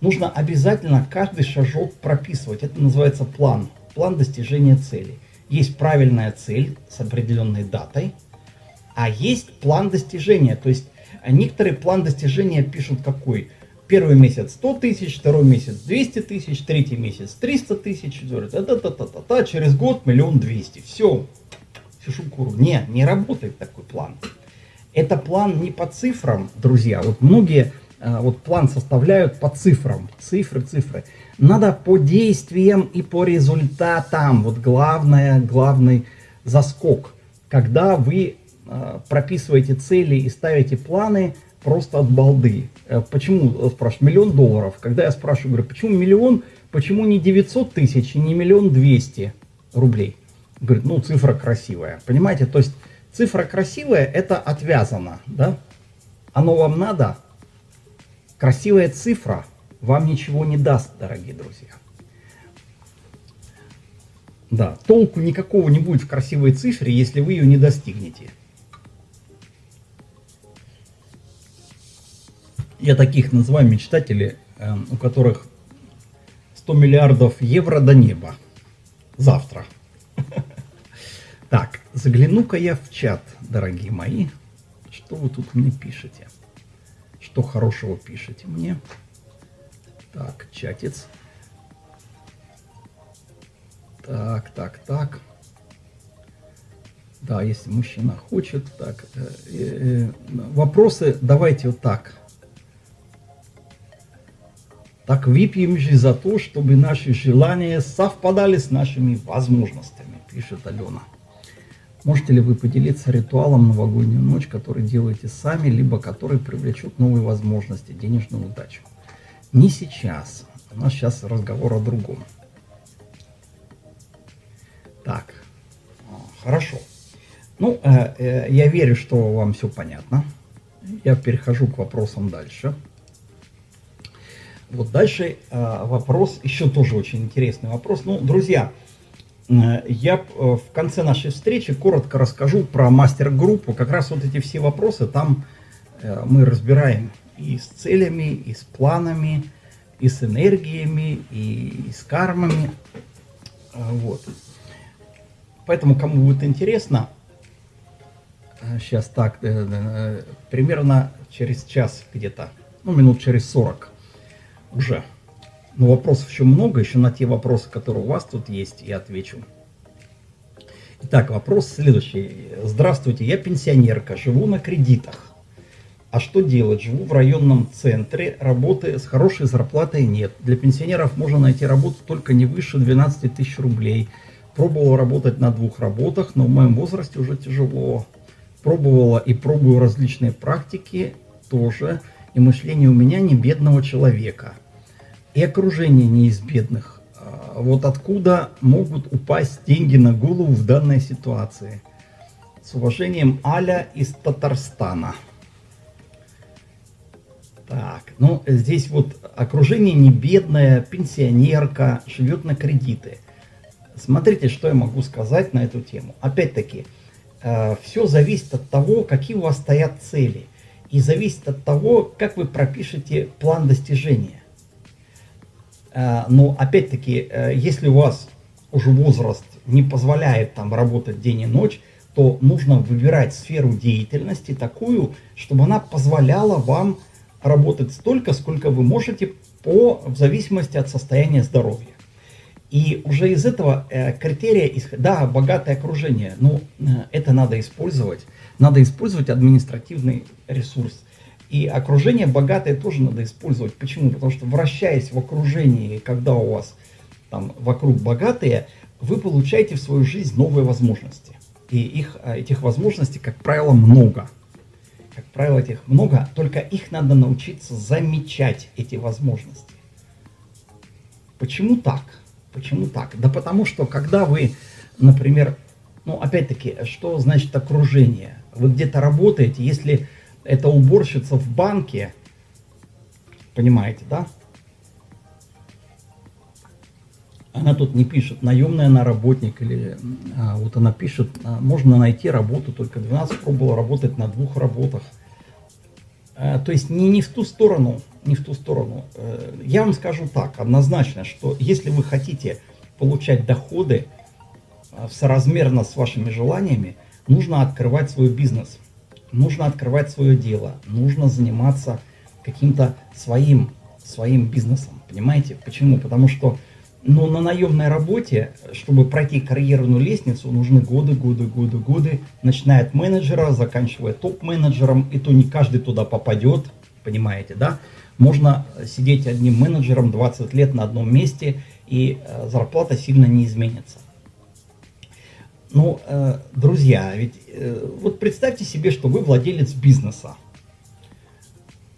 B: Нужно обязательно каждый шажок прописывать. Это называется план. План достижения цели. Есть правильная цель с определенной датой, а есть план достижения. То есть некоторые план достижения пишут какой – Первый месяц 100 тысяч, второй месяц 200 тысяч, третий месяц 300 тысяч, четвертый, та та та та та та через год миллион двести. Все, Фишукуру. Не, не работает такой план. Это план не по цифрам, друзья. Вот многие а, вот план составляют по цифрам. Цифры, цифры. Надо по действиям и по результатам. Вот главное, главный заскок. Когда вы э, прописываете цели и ставите планы, просто от балды. Э, почему, э, спрашивают, миллион долларов? Когда я спрашиваю, говорю, почему миллион, почему не 900 тысяч не миллион двести рублей? Говорит, ну цифра красивая. Понимаете, то есть цифра красивая, это отвязано, да? Оно вам надо? Красивая цифра вам ничего не даст, дорогие друзья. Да, толку никакого не будет в красивой цифре, если вы ее не достигнете. Я таких называю мечтатели, эм, у которых 100 миллиардов евро до неба. Завтра. [LAUGHS] Так, загляну-ка я в чат, дорогие мои. Что вы тут мне пишете? Что хорошего пишете мне? Так, чатец. Так, так, так. Да, если мужчина хочет, так. Э, э, вопросы давайте вот так. Так выпьем же за то, чтобы наши желания совпадали с нашими возможностями, пишет Алена. Можете ли вы поделиться ритуалом новогоднюю ночь, который делаете сами, либо который привлечет новые возможности, денежную удачу? Не сейчас. У нас сейчас разговор о другом. Так, хорошо. Ну, э, э, я верю, что вам все понятно. Я перехожу к вопросам дальше. Вот дальше э, вопрос, еще тоже очень интересный вопрос. Ну, друзья, э, я э, в конце нашей встречи коротко расскажу про мастер-группу. Как раз вот эти все вопросы там э, мы разбираем и с целями, и с планами, и с энергиями, и с кармами. Вот. Поэтому, кому будет интересно, сейчас так, примерно через час где-то, ну, минут через 40 уже. Но вопросов еще много, еще на те вопросы, которые у вас тут есть, я отвечу. Итак, вопрос следующий. Здравствуйте, я пенсионерка, живу на кредитах. А что делать? Живу в районном центре, работы с хорошей зарплатой нет. Для пенсионеров можно найти работу только не выше 12 тысяч рублей. Пробовал работать на двух работах, но в моем возрасте уже тяжело. Пробовала и пробую различные практики тоже. И мышление у меня не бедного человека и окружение не из бедных. А вот откуда могут упасть деньги на голову в данной ситуации? С уважением, Аля из Татарстана. Так, ну здесь вот окружение не бедное, пенсионерка, живет на кредиты. Смотрите, что я могу сказать на эту тему. Опять-таки, э, все зависит от того, какие у вас стоят цели. И зависит от того, как вы пропишете план достижения. Э, но опять-таки, э, если у вас уже возраст не позволяет там работать день и ночь, то нужно выбирать сферу деятельности такую, чтобы она позволяла вам работать столько, сколько вы можете по, в зависимости от состояния здоровья. И уже из этого э, критерия, да, богатое окружение, но э, это надо использовать. Надо использовать административный ресурс. И окружение богатое тоже надо использовать. Почему? Потому что вращаясь в окружении, когда у вас там вокруг богатые, вы получаете в свою жизнь новые возможности. И их, а, этих возможностей, как правило, много. Как правило, этих много, только их надо научиться замечать, эти возможности. Почему так? Почему так? Да потому что, когда вы, например, ну, опять-таки, что значит окружение? Вы где-то работаете, если это уборщица в банке, понимаете, да? Она тут не пишет, наемная она работник, или а, вот она пишет, а, можно найти работу, только 12 пробовала работать на двух работах. А, то есть не, не в ту сторону, не в ту сторону. А, я вам скажу так, однозначно, что если вы хотите получать доходы а, соразмерно с вашими желаниями, нужно открывать свой бизнес нужно открывать свое дело, нужно заниматься каким-то своим, своим бизнесом, понимаете? Почему? Потому что ну, на наемной работе, чтобы пройти карьерную лестницу, нужны годы, годы, годы, годы, начиная от менеджера, заканчивая топ-менеджером, и то не каждый туда попадет, понимаете, да? Можно сидеть одним менеджером 20 лет на одном месте, и э, зарплата сильно не изменится. Ну, э, друзья, ведь э, вот представьте себе, что вы владелец бизнеса.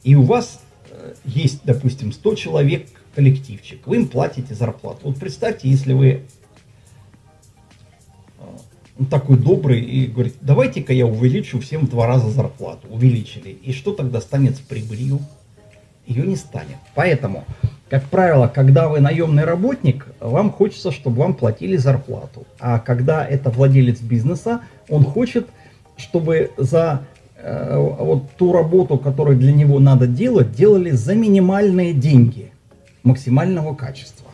B: И у вас э, есть, допустим, 100 человек коллективчик. Вы им платите зарплату. Вот представьте, если вы э, такой добрый и говорит, давайте-ка я увеличу всем в два раза зарплату. Увеличили. И что тогда станет с прибылью? Ее не станет. Поэтому как правило, когда вы наемный работник, вам хочется, чтобы вам платили зарплату. А когда это владелец бизнеса, он хочет, чтобы за э, вот ту работу, которую для него надо делать, делали за минимальные деньги максимального качества.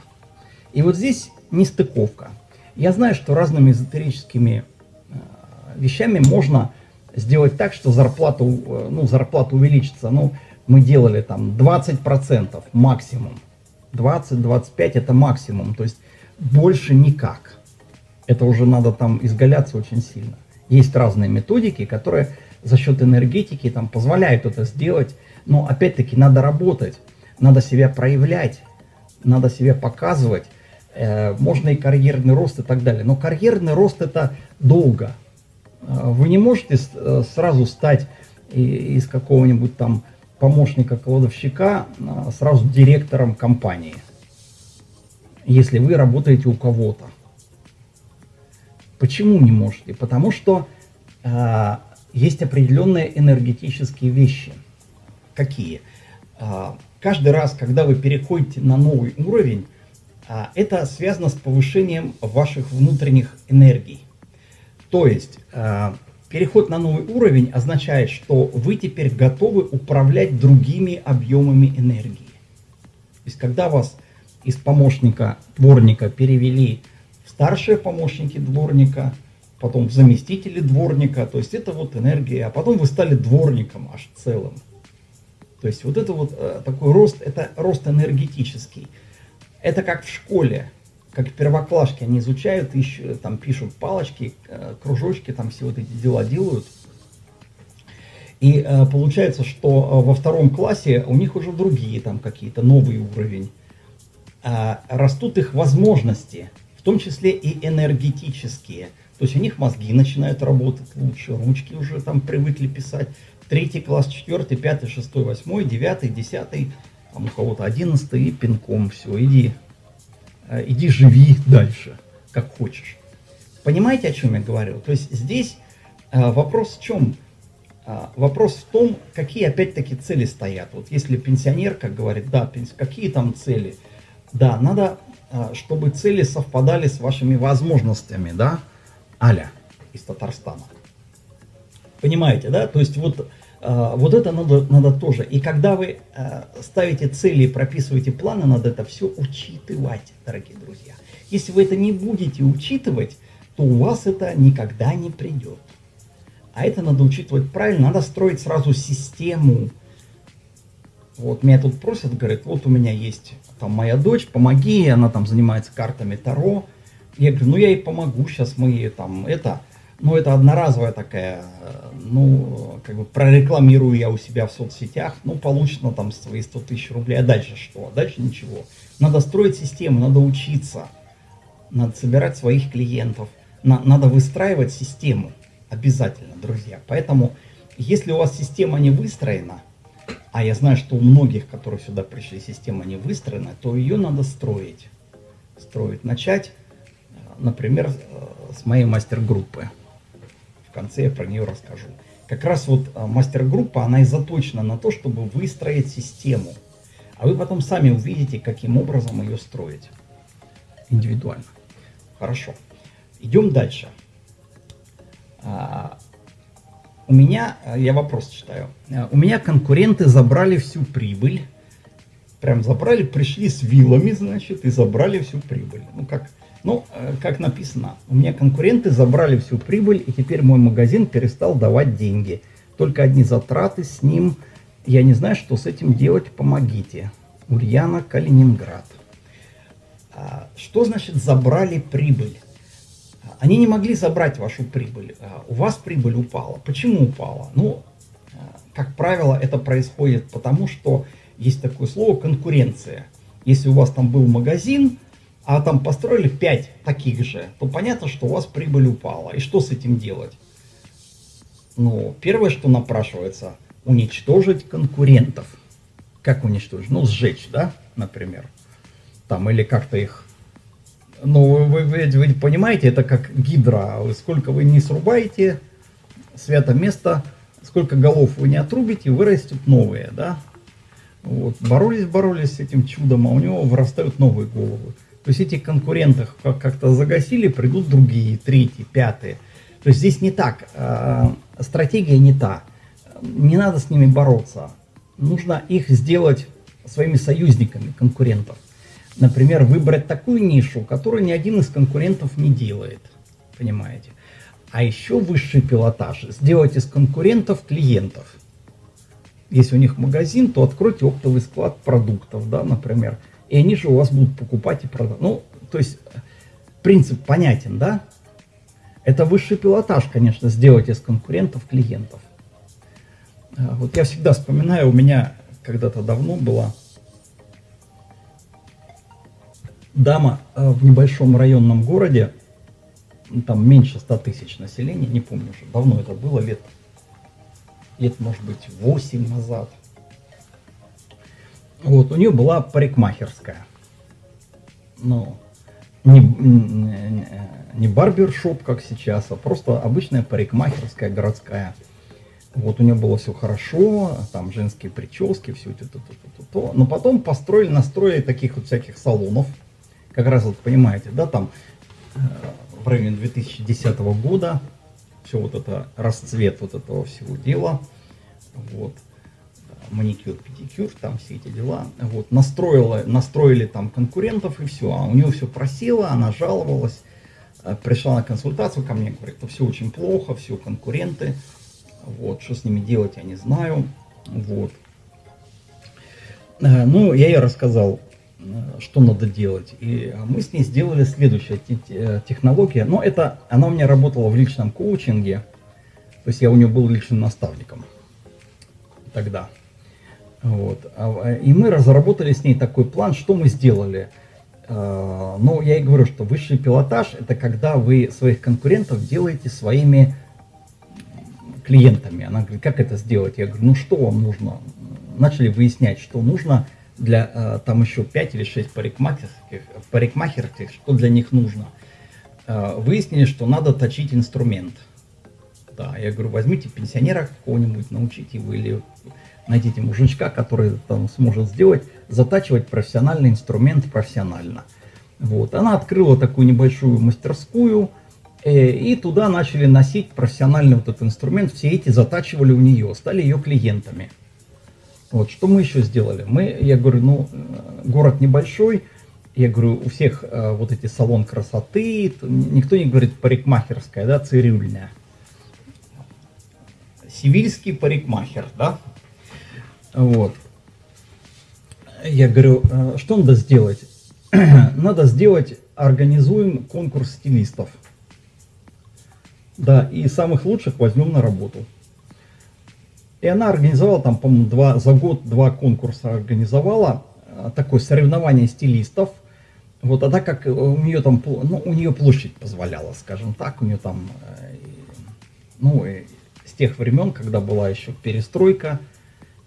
B: И вот здесь нестыковка. Я знаю, что разными эзотерическими э, вещами можно сделать так, что зарплата, э, ну, зарплата увеличится. Ну, мы делали там 20% максимум. 20-25 это максимум, то есть больше никак. Это уже надо там изгаляться очень сильно. Есть разные методики, которые за счет энергетики там, позволяют это сделать, но опять-таки надо работать, надо себя проявлять, надо себя показывать, э, можно и карьерный рост и так далее. Но карьерный рост это долго. Э, вы не можете э, сразу стать из какого-нибудь там помощника кладовщика сразу директором компании, если вы работаете у кого-то. Почему не можете? Потому что э, есть определенные энергетические вещи. Какие? Э, каждый раз, когда вы переходите на новый уровень, э, это связано с повышением ваших внутренних энергий. То есть, э, переход на новый уровень означает, что вы теперь готовы управлять другими объемами энергии. То есть, когда вас из помощника дворника перевели старшие помощники дворника, потом заместители дворника, то есть это вот энергия, а потом вы стали дворником аж целым. То есть вот это вот э, такой рост, это рост энергетический. Это как в школе, как первоклашки, они изучают, ищут, там пишут палочки, э, кружочки, там все вот эти дела делают. И э, получается, что э, во втором классе у них уже другие там какие-то, новый уровень. Э, растут их возможности в том числе и энергетические. То есть у них мозги начинают работать лучше, ручки уже там привыкли писать. Третий класс, четвертый, пятый, шестой, восьмой, девятый, десятый, там у кого-то одиннадцатый, и пинком все, иди, иди живи дальше, как хочешь. Понимаете, о чем я говорю? То есть здесь э, вопрос в чем? Э, вопрос в том, какие опять-таки цели стоят. Вот если пенсионер, как говорит, да, какие там цели? Да, надо чтобы цели совпадали с вашими возможностями, да, Аля из Татарстана. Понимаете, да? То есть вот, вот это надо, надо тоже. И когда вы а, ставите цели прописываете планы, надо это все учитывать, дорогие друзья. Если вы это не будете учитывать, то у вас это никогда не придет. А это надо учитывать правильно, надо строить сразу систему. Вот меня тут просят, говорят, вот у меня есть там моя дочь, помоги, она там занимается картами Таро. Я говорю, ну я ей помогу, сейчас мы там это, ну это одноразовая такая, ну как бы прорекламирую я у себя в соцсетях, ну получено там свои 100 тысяч рублей, а дальше что? А дальше ничего. Надо строить систему, надо учиться, надо собирать своих клиентов, на, надо выстраивать систему обязательно, друзья. Поэтому, если у вас система не выстроена, а я знаю, что у многих, которые сюда пришли, система не выстроена, то ее надо строить. Строить. Начать, э, например, э, с моей мастер-группы. В конце я про нее расскажу. Как раз вот э, мастер-группа, она и заточена на то, чтобы выстроить систему. А вы потом сами увидите, каким образом ее строить. Индивидуально. Хорошо. Идем дальше. А, у меня, э, я вопрос читаю, у меня конкуренты забрали всю прибыль, прям забрали, пришли с вилами, значит, и забрали всю прибыль. Ну, как, ну, э, как написано, у меня конкуренты забрали всю прибыль, и теперь мой магазин перестал давать деньги. Только одни затраты с ним, я не знаю, что с этим делать, помогите. Ульяна, Калининград. А, что значит забрали прибыль? Они не могли забрать вашу прибыль. А, у вас прибыль упала. Почему упала? Ну, а, как правило, это происходит потому, что есть такое слово конкуренция. Если у вас там был магазин, а там построили 5 таких же, то понятно, что у вас прибыль упала. И что с этим делать? Ну, первое, что напрашивается, уничтожить конкурентов. Как уничтожить? Ну, сжечь, да, например. Там, или как-то их ну, вы, вы, вы понимаете, это как гидра. Сколько вы не срубаете, свято место, сколько голов вы не отрубите, вырастут новые, да? Вот. Боролись, боролись с этим чудом, а у него вырастают новые головы. То есть этих конкурентов как-то загасили, придут другие, третьи, пятые. То есть здесь не так, э, стратегия не та. Не надо с ними бороться. Нужно их сделать своими союзниками, конкурентов например, выбрать такую нишу, которую ни один из конкурентов не делает. Понимаете? А еще высший пилотаж. Сделать из конкурентов клиентов. Если у них магазин, то откройте оптовый склад продуктов, да, например. И они же у вас будут покупать и продавать. Ну, то есть принцип понятен, да? Это высший пилотаж, конечно, сделать из конкурентов клиентов. А, вот я всегда вспоминаю, у меня когда-то давно была дама э, в небольшом районном городе, там меньше 100 тысяч населения, не помню уже, давно это было, лет, лет может быть 8 назад. Вот, у нее была парикмахерская. Ну, не, не, барбершоп, как сейчас, а просто обычная парикмахерская городская. Вот у нее было все хорошо, там женские прически, все это, то, то, то, то. Но потом построили, настроили таких вот всяких салонов. Как раз вот понимаете, да, там э, в районе 2010 года все вот это, расцвет вот этого всего дела. Вот маникюр, педикюр, там все эти дела. Вот, настроила, настроили там конкурентов и все. А у нее все просело, она жаловалась. Э, пришла на консультацию ко мне, говорит, что все очень плохо, все конкуренты. Вот, что с ними делать, я не знаю. Вот. Э, ну, я ей рассказал, э, что надо делать. И мы с ней сделали следующая технология. Но это, она у меня работала в личном коучинге. То есть я у нее был личным наставником тогда. Вот. А, и мы разработали с ней такой план, что мы сделали. А, ну, я и говорю, что высший пилотаж – это когда вы своих конкурентов делаете своими клиентами. Она говорит, как это сделать? Я говорю, ну что вам нужно? Начали выяснять, что нужно для, а, там еще 5 или 6 парикмахерских, парикмахерских, что для них нужно. Выяснили, что надо точить инструмент. Да, я говорю, возьмите пенсионера какого-нибудь, научите его, или найдите мужичка, который там сможет сделать, затачивать профессиональный инструмент профессионально. Вот. Она открыла такую небольшую мастерскую, э, и туда начали носить профессиональный вот этот инструмент, все эти затачивали у нее, стали ее клиентами. Вот, что мы еще сделали? Мы, я говорю, ну, город небольшой, я говорю, у всех э, вот эти салон красоты, никто не говорит парикмахерская, да, цирюльня. Сивильский парикмахер, да, вот. Я говорю, «А что надо сделать? [CLEARS THROAT] надо сделать, организуем конкурс стилистов. Да, и самых лучших возьмем на работу. И она организовала там, по-моему, два, за год два конкурса организовала. А, такое соревнование стилистов. Вот, а так как у нее там, ну, у нее площадь позволяла, скажем так, у нее там, э, ну, с тех времен, когда была еще перестройка,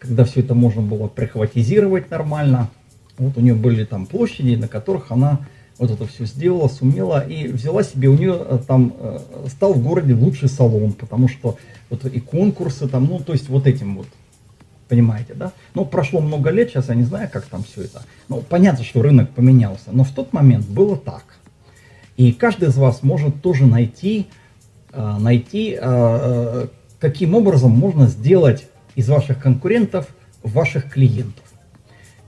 B: когда все это можно было прихватизировать нормально. Вот у нее были там площади, на которых она вот это все сделала, сумела и взяла себе, у нее э, там э, стал в городе лучший салон, потому что вот и конкурсы там, ну то есть вот этим вот, понимаете, да? Ну прошло много лет, сейчас я не знаю, как там все это. Ну понятно, что рынок поменялся, но в тот момент было так. И каждый из вас может тоже найти, э, найти каким образом можно сделать из ваших конкурентов ваших клиентов.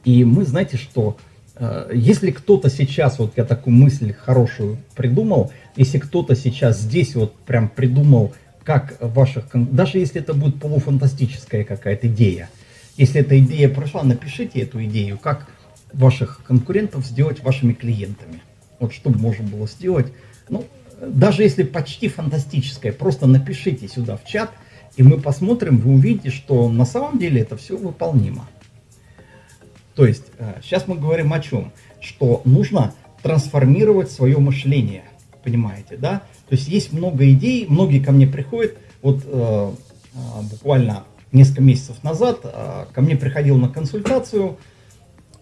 B: И мы, знаете, что э, если кто-то сейчас, вот я такую мысль хорошую придумал, если кто-то сейчас здесь вот прям придумал, как ваших, даже если это будет полуфантастическая какая-то идея, если эта идея прошла, напишите эту идею, как ваших конкурентов сделать вашими клиентами. Вот что можно было сделать. Ну, даже если почти фантастическое, просто напишите сюда в чат – и мы посмотрим, вы увидите, что на самом деле это все выполнимо. То есть, сейчас э, мы говорим о чем? Что нужно трансформировать свое мышление, понимаете, да? То есть есть много идей, многие ко мне приходят, вот э, э, буквально несколько месяцев назад ко мне приходил на консультацию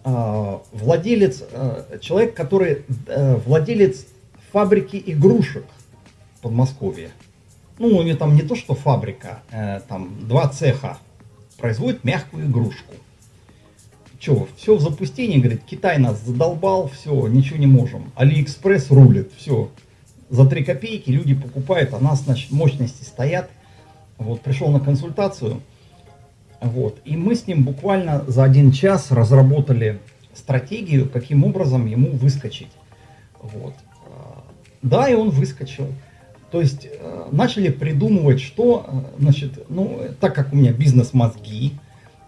B: владелец, э, человек, который владелец фабрики игрушек в Подмосковье. Ну, у нее там не то, что фабрика, э, там два цеха производят мягкую игрушку. Че, все в запустении, говорит, Китай нас задолбал, все, ничего не можем. Алиэкспресс рулит, все. За 3 копейки люди покупают, а нас, значит, мощности стоят. Вот, пришел на консультацию, вот, и мы с ним буквально за один час разработали стратегию, каким образом ему выскочить. Вот. Да, и он выскочил. То есть э, начали придумывать, что, э, значит, ну, так как у меня бизнес-мозги,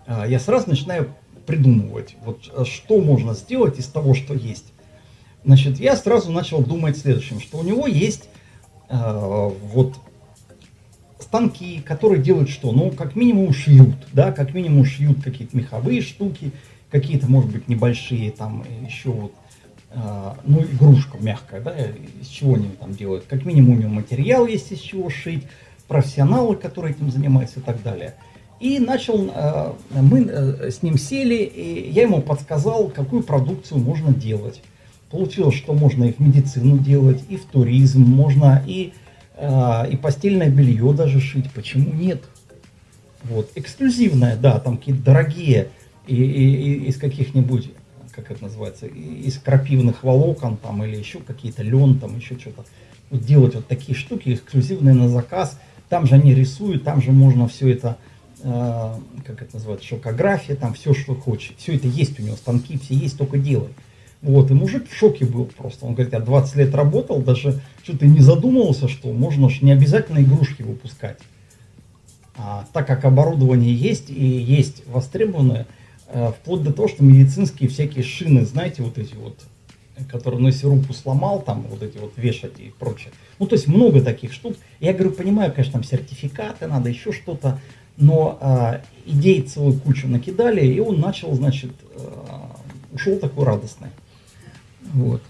B: э, я сразу начинаю придумывать, вот что можно сделать из того, что есть. Значит, я сразу начал думать следующим, что у него есть э, вот станки, которые делают что? Ну, как минимум шьют, да, как минимум шьют какие-то меховые штуки, какие-то, может быть, небольшие, там, еще вот, э, ну, игрушка мягкая, да, из чего они там делают. Как минимум у него материал есть, из чего шить, профессионалы, которые этим занимаются и так далее. И начал, э, мы э, с ним сели, и я ему подсказал, какую продукцию можно делать. Получилось, что можно и в медицину делать, и в туризм, можно и а, и постельное белье даже шить, почему нет? Вот, эксклюзивное, да, там какие-то дорогие, и, и, и из каких-нибудь, как это называется, из крапивных волокон там, или еще какие-то лен, там еще что-то. Вот делать вот такие штуки, эксклюзивные на заказ, там же они рисуют, там же можно все это, э, как это называется, шокография, там все, что хочет, все это есть у него, станки все есть, только делай. Вот, и мужик в шоке был просто. Он говорит, я 20 лет работал, даже что-то не задумывался, что можно ж не обязательно игрушки выпускать. А, так как оборудование есть и есть востребованное, вплоть до того, что медицинские всякие шины, знаете, вот эти вот, которые, если руку сломал, там вот эти вот вешать и прочее. Ну, то есть много таких штук. Я говорю, понимаю, конечно, там сертификаты, надо еще что-то, но э, идей целую кучу накидали, и он начал, значит, э, ушел такой радостный. Вот.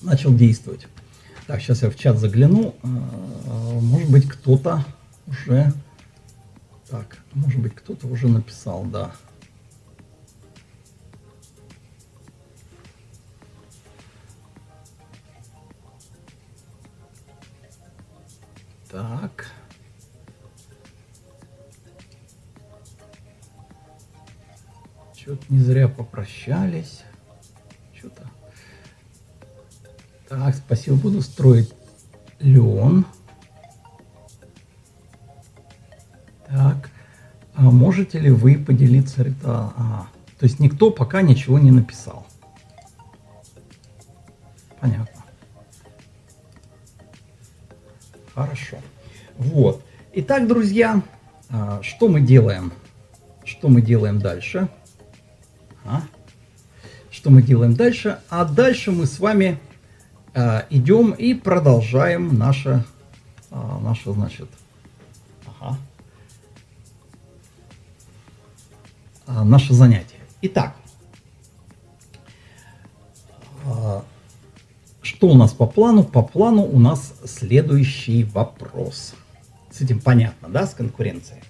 B: Начал действовать. Так, сейчас я в чат загляну. А, может быть, кто-то уже... Так, может быть, кто-то уже написал, да. Так. Что-то не зря попрощались что-то. Так, спасибо, буду строить лен. Так, а можете ли вы поделиться... А, а, то есть никто пока ничего не написал. Понятно. Хорошо. Вот. Итак, друзья, а, что мы делаем? Что мы делаем дальше? А? что мы делаем дальше. А дальше мы с вами э, идем и продолжаем наше, э, наше значит, ага, наше занятие. Итак, что у нас по плану? По плану у нас следующий вопрос. С этим понятно, да, с конкуренцией?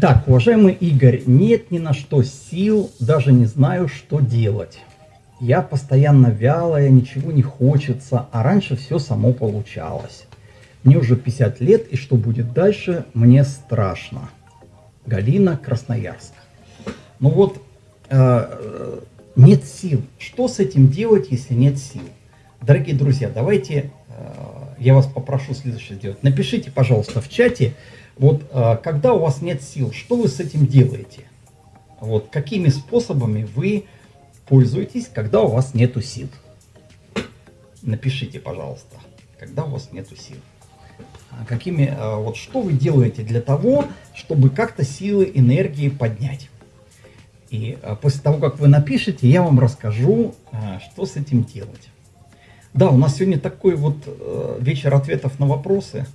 B: Так, уважаемый Игорь, нет ни на что сил, даже не знаю, что делать. Я постоянно вялая, ничего не хочется, а раньше все само получалось. Мне уже 50 лет, и что будет дальше, мне страшно. Галина, Красноярск. Ну вот, э, нет сил. Что с этим делать, если нет сил? Дорогие друзья, давайте э, я вас попрошу следующее сделать. Напишите, пожалуйста, в чате, вот а, когда у вас нет сил, что вы с этим делаете? Вот какими способами вы пользуетесь, когда у вас нету сил? Напишите, пожалуйста, когда у вас нету сил. А какими, а, вот что вы делаете для того, чтобы как-то силы, энергии поднять? И после того, как вы напишете, я вам расскажу, что с этим делать. Да, у нас сегодня такой вот э, вечер ответов на вопросы.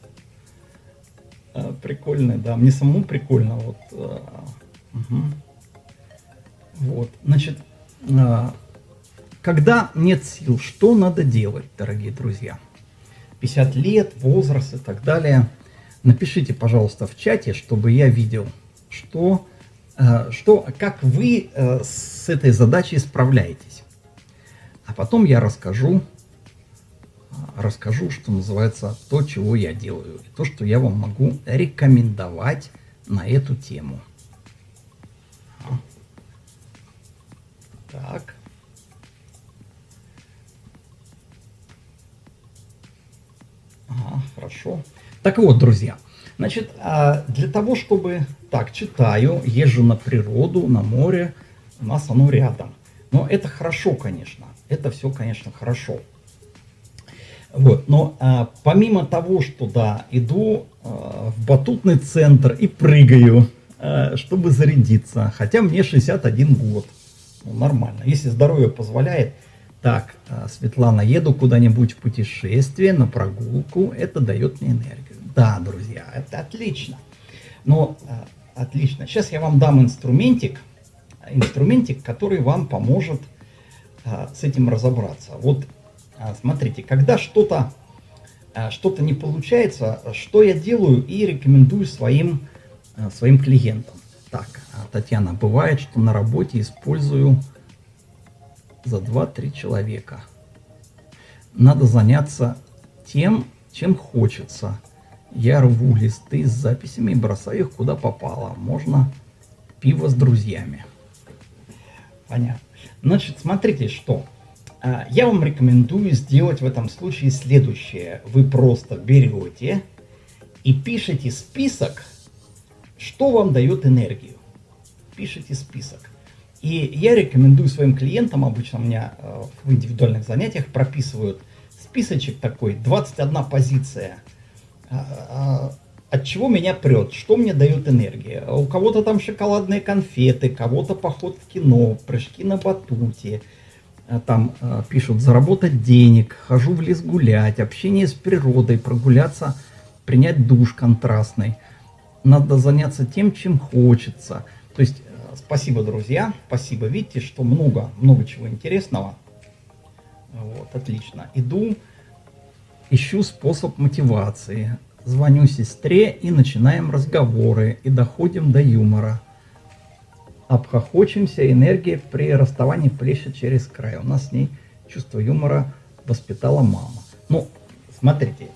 B: А, прикольный, да. Мне самому прикольно. Вот, угу. вот. значит, а, когда нет сил, что надо делать, дорогие друзья? 50 лет, возраст и так далее. Напишите, пожалуйста, в чате, чтобы я видел, что, что, как вы с этой задачей справляетесь. А потом я расскажу, расскажу, что называется, то, чего я делаю, то, что я вам могу рекомендовать на эту тему. Так. Ага, хорошо. Так вот, друзья, значит, а, для того, чтобы... Так, читаю, езжу на природу, на море, у нас оно рядом. Но это хорошо, конечно. Это все, конечно, хорошо. Вот. Но а, помимо того, что да, иду а, в батутный центр и прыгаю, а, чтобы зарядиться, хотя мне 61 год, ну, нормально, если здоровье позволяет, Так, а, Светлана, еду куда-нибудь в путешествие, на прогулку, это дает мне энергию. Да, друзья, это отлично. Но а, отлично. Сейчас я вам дам инструментик, инструментик, который вам поможет а, с этим разобраться. Вот смотрите, когда что-то что-то не получается, что я делаю и рекомендую своим, своим клиентам. Так, Татьяна, бывает, что на работе использую за 2-3 человека. Надо заняться тем, чем хочется. Я рву листы с записями и бросаю их куда попало. Можно пиво с друзьями. Понятно. Значит, смотрите, что. А, я вам рекомендую сделать в этом случае следующее. Вы просто берете и пишете список, что вам дает энергию. Пишите список. И я рекомендую своим клиентам, обычно у меня э, в индивидуальных занятиях прописывают списочек такой, 21 позиция, от чего меня прет, что мне дает энергия. У кого-то там шоколадные конфеты, кого-то поход в кино, прыжки на батуте, а там пишут заработать денег, хожу в лес гулять, общение с природой, прогуляться, принять душ контрастный. Надо заняться тем, чем хочется. То есть Спасибо, друзья. Спасибо. Видите, что много, много чего интересного. Вот, отлично. Иду, ищу способ мотивации. Звоню сестре и начинаем разговоры. И доходим до юмора. Обхохочемся, энергия при расставании плещет через край. У нас с ней чувство юмора воспитала мама. Ну, смотрите.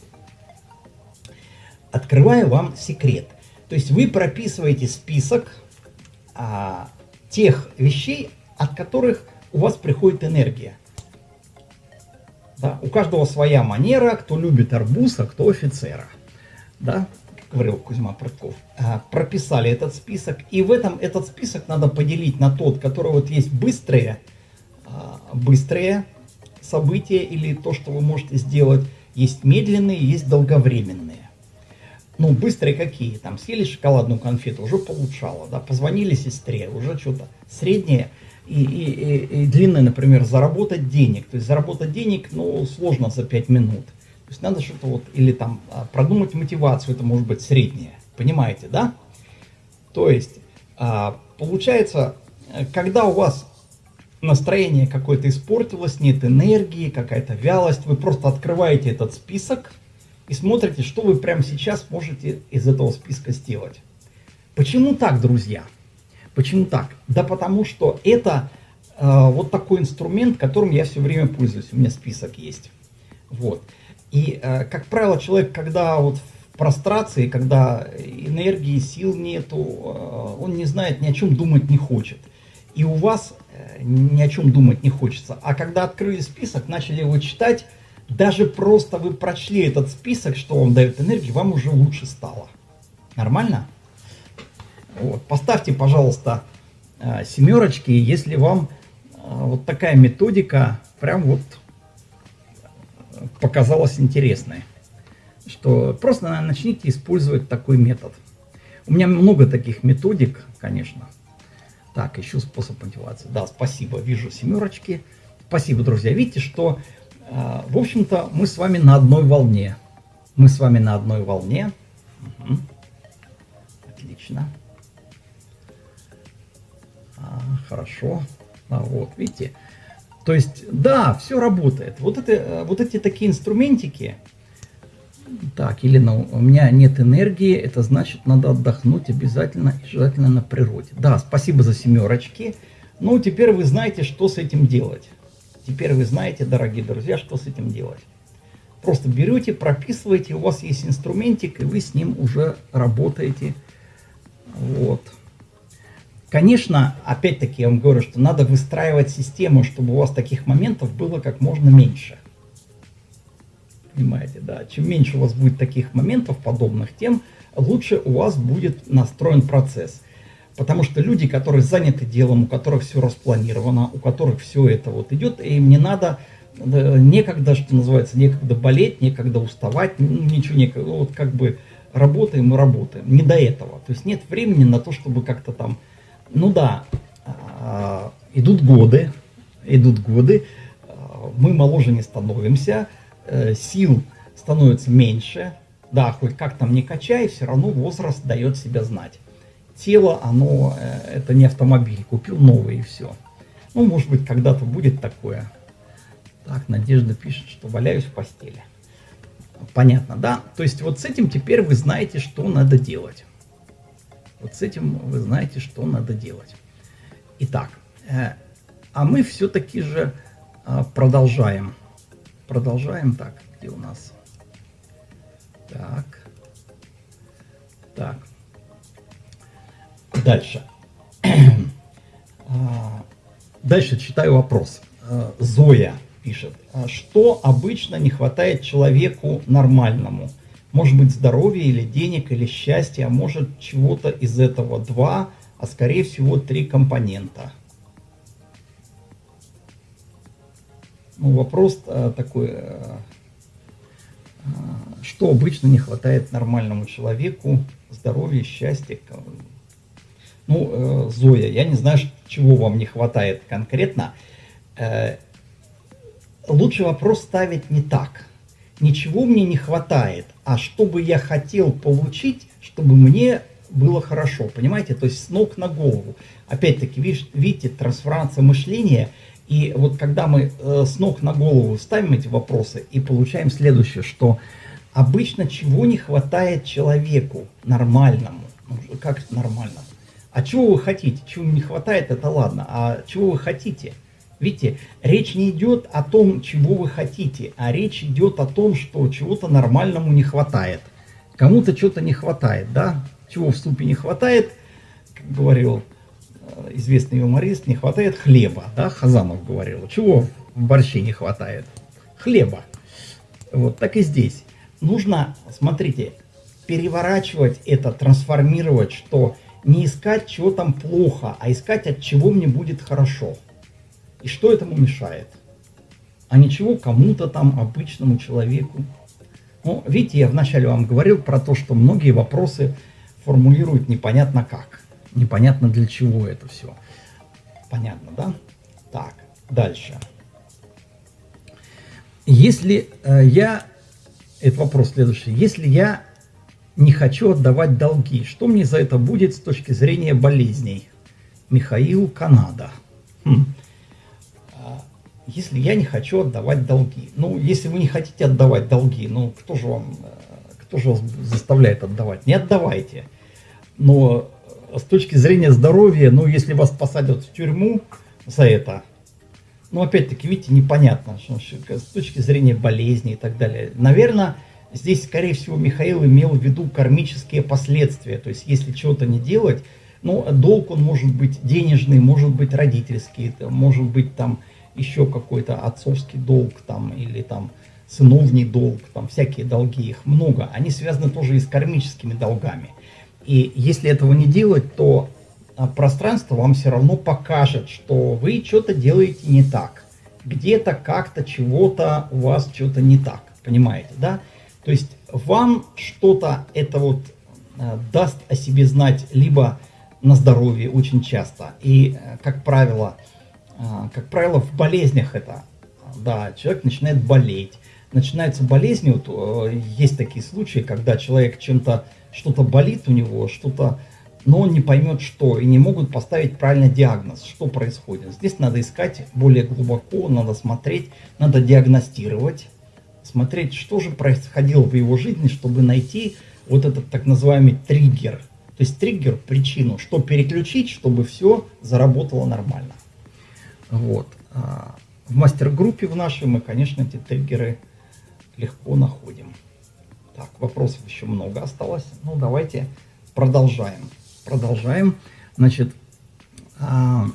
B: Открываю вам секрет. То есть вы прописываете список а, тех вещей, от которых у вас приходит энергия. Да? У каждого своя манера, кто любит арбуз, а кто офицера. Да? говорил Кузьма Прытков, а, прописали этот список. И в этом этот список надо поделить на тот, который вот есть быстрые, а, быстрые события или то, что вы можете сделать. Есть медленные, есть долговременные ну, быстрые какие, там, съели шоколадную конфету, уже получало, да, позвонили сестре, уже что-то среднее и, и, и, длинное, например, заработать денег, то есть заработать денег, ну, сложно за 5 минут, то есть надо что-то вот, или там а, продумать мотивацию, это может быть среднее, понимаете, да? То есть, а, получается, когда у вас настроение какое-то испортилось, нет энергии, какая-то вялость, вы просто открываете этот список, и смотрите, что вы прямо сейчас можете из этого списка сделать. Почему так, друзья? Почему так? Да потому что это э, вот такой инструмент, которым я все время пользуюсь. У меня список есть. Вот. И, э, как правило, человек, когда вот в прострации, когда энергии, сил нету, э, он не знает, ни о чем думать не хочет. И у вас э, ни о чем думать не хочется. А когда открыли список, начали его читать, даже просто вы прочли этот список, что вам дает энергию, вам уже лучше стало. Нормально? Вот. Поставьте, пожалуйста, э, семерочки, если вам э, вот такая методика прям вот показалась интересной. Что просто начните использовать такой метод. У меня много таких методик, конечно. Так, ищу способ мотивации. Да, спасибо, вижу семерочки. Спасибо, друзья. Видите, что а, в общем-то, мы с вами на одной волне. Мы с вами на одной волне. Угу. Отлично. Хорошо. А, вот, видите. То есть, да, все работает. Вот, это, вот эти такие инструментики. Так, или на, у меня нет энергии, это значит, надо отдохнуть обязательно желательно на природе. Да, спасибо за семерочки. Ну, теперь вы знаете, что с этим делать. Теперь вы знаете, дорогие друзья, что с этим делать. Просто берете, прописываете, у вас есть инструментик, и вы с ним уже работаете. Вот. Конечно, опять-таки я вам говорю, что надо выстраивать систему, чтобы у вас таких моментов было как можно меньше. Понимаете, да? Чем меньше у вас будет таких моментов подобных, тем лучше у вас будет настроен процесс. Потому что люди, которые заняты делом, у которых все распланировано, у которых все это вот идет, им не надо, некогда, что называется, некогда болеть, некогда уставать, ничего некогда, вот как бы работаем и работаем, не до этого. То есть нет времени на то, чтобы как-то там, ну да, а, идут годы, идут годы, мы моложе не становимся, э, сил становится меньше, да, хоть как там не качай, все равно возраст дает себя знать. Тело, оно, э, это не автомобиль, купил новый и все. Ну, может быть, когда-то будет такое. Так, Надежда пишет, что валяюсь в постели. Понятно, да? То есть вот с этим теперь вы знаете, что надо делать. Вот с этим вы знаете, что надо делать. Итак, э, а мы все-таки же э, продолжаем. Продолжаем так, где у нас? Так. Так. Дальше. [CLEARS THROAT] А, дальше читаю вопрос. Э, Зоя пишет. «А что обычно не хватает человеку нормальному? Может быть здоровья или денег, или счастья, а может чего-то из этого два, а скорее всего три компонента. Ну, вопрос а, такой, а, что обычно не хватает нормальному человеку, здоровья, счастья. Ну, Зоя, я не знаю, чего вам не хватает конкретно. Э, лучше вопрос ставить не так. Ничего мне не хватает, а что бы я хотел получить, чтобы мне было хорошо, понимаете? То есть с ног на голову. Опять-таки, видите, трансформация мышления. И вот когда мы э, с ног на голову ставим эти вопросы и получаем следующее, что обычно чего не хватает человеку нормальному, ну, как нормальному? А чего вы хотите? Чего не хватает, это ладно. А чего вы хотите? Видите, речь не идет о том, чего вы хотите, а речь идет о том, что чего-то нормальному не хватает. Кому-то что-то не хватает, да? Чего в супе не хватает, как говорил э, известный юморист, не хватает хлеба, да, Хазанов говорил. Чего в борще не хватает? Хлеба. Вот так и здесь. Нужно, смотрите, переворачивать это, трансформировать, что не искать, чего там плохо, а искать, от чего мне будет хорошо. И что этому мешает? А ничего кому-то там, обычному человеку. Ну, видите, я вначале вам говорил про то, что многие вопросы формулируют непонятно как. Непонятно для чего это все. Понятно, да? Так, дальше. Если э, я... Это вопрос следующий. Если я не хочу отдавать долги, что мне за это будет с точки зрения болезней? Михаил Канада. Хм если я не хочу отдавать долги. Ну, если вы не хотите отдавать долги, ну, кто же вам, э, кто же вас заставляет отдавать? Не отдавайте. Но э, с точки зрения здоровья, ну, если вас посадят в тюрьму за это, ну, опять-таки, видите, непонятно, что, с точки зрения болезни и так далее. Наверное, здесь, скорее всего, Михаил имел в виду кармические последствия. То есть, если чего-то не делать, ну, долг он может быть денежный, может быть родительский, может быть там еще какой-то отцовский долг там или там сыновний долг, там всякие долги, их много, они связаны тоже и с кармическими долгами. И если этого не делать, то а, пространство вам все равно покажет, что вы что-то делаете не так. Где-то, как-то, чего-то у вас что-то не так. Понимаете, да? То есть вам что-то это вот э, даст о себе знать либо на здоровье очень часто. И, э, как правило, а, как правило, в болезнях это, да, человек начинает болеть. Начинаются болезни, вот э, есть такие случаи, когда человек чем-то, что-то болит у него, что-то, но он не поймет что, и не могут поставить правильный диагноз, что происходит. Здесь надо искать более глубоко, надо смотреть, надо диагностировать, смотреть, что же происходило в его жизни, чтобы найти вот этот так называемый триггер. То есть триггер, причину, что переключить, чтобы все заработало нормально. Вот. А в мастер-группе в нашей мы, конечно, эти триггеры легко находим. Так, вопросов еще много осталось. Ну, давайте продолжаем. Продолжаем. Значит, а,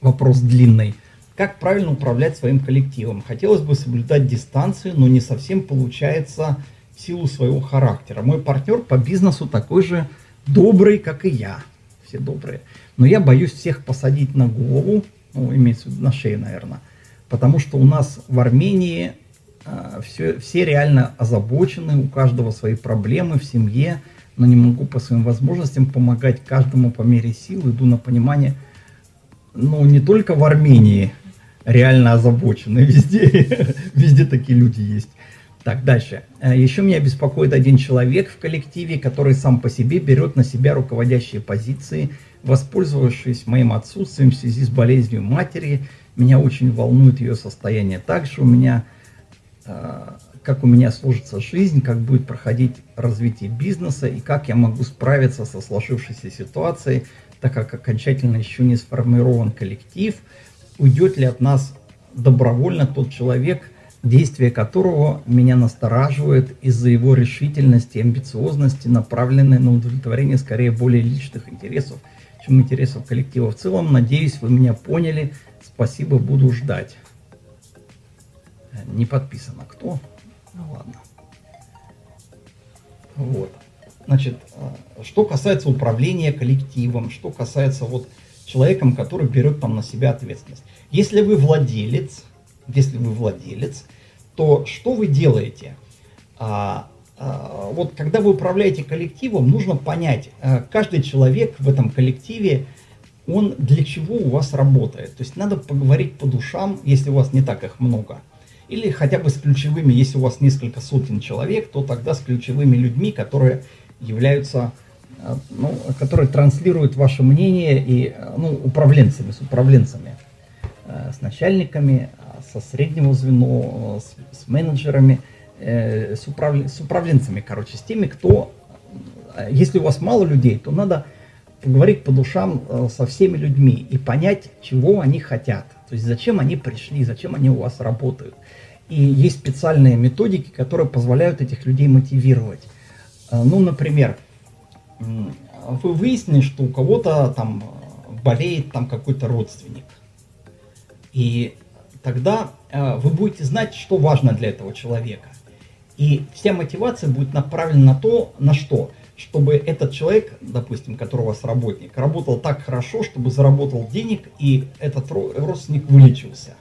B: вопрос длинный. Как правильно управлять своим коллективом? Хотелось бы соблюдать дистанцию, но не совсем получается в силу своего характера. Мой партнер по бизнесу такой же добрый, как и я. Все добрые. Но я боюсь всех посадить на голову, ну, имеется в виду на шею, наверное, потому что у нас в Армении э, все, все реально озабочены, у каждого свои проблемы в семье, но не могу по своим возможностям помогать каждому по мере сил, иду на понимание, ну, не только в Армении, реально озабочены. [LAUGHS] Везде, везде такие люди есть. Так, дальше. Э, Еще меня беспокоит один человек в коллективе, который сам по себе берет на себя руководящие позиции, воспользовавшись моим отсутствием в связи с болезнью матери. Меня очень волнует ее состояние. Также у меня, э, как у меня сложится жизнь, как будет проходить развитие бизнеса и как я могу справиться со сложившейся ситуацией, так как окончательно еще не сформирован коллектив. Уйдет ли от нас добровольно тот человек, действия которого меня настораживает из-за его решительности и амбициозности, направленной на удовлетворение скорее более личных интересов, чем интересов коллектива в целом. Надеюсь, вы меня поняли. Спасибо, буду ждать. Не подписано кто? Ну ладно. Вот. Значит, э, что касается управления коллективом, что касается вот человеком, который берет там на себя ответственность. Если вы владелец, если вы владелец, то что вы делаете? А, вот когда вы управляете коллективом, нужно понять, а, каждый человек в этом коллективе, он для чего у вас работает. То есть надо поговорить по душам, если у вас не так их много. Или хотя бы с ключевыми, если у вас несколько сотен человек, то тогда с ключевыми людьми, которые являются, а, ну, которые транслируют ваше мнение и ну, управленцами, с управленцами, с начальниками, со среднего звена, с, с менеджерами, э, с, управ, с управленцами, короче, с теми, кто, э, если у вас мало людей, то надо поговорить по душам э, со всеми людьми и понять, чего они хотят. То есть зачем они пришли, зачем они у вас работают. И есть специальные методики, которые позволяют этих людей мотивировать. Ну, например, вы выяснили, что у кого-то там болеет там какой-то родственник. И тогда вы будете знать, что важно для этого человека. И вся мотивация будет направлена на то, на что? Чтобы этот человек, допустим, который у вас работник, работал так хорошо, чтобы заработал денег, и этот родственник вылечился.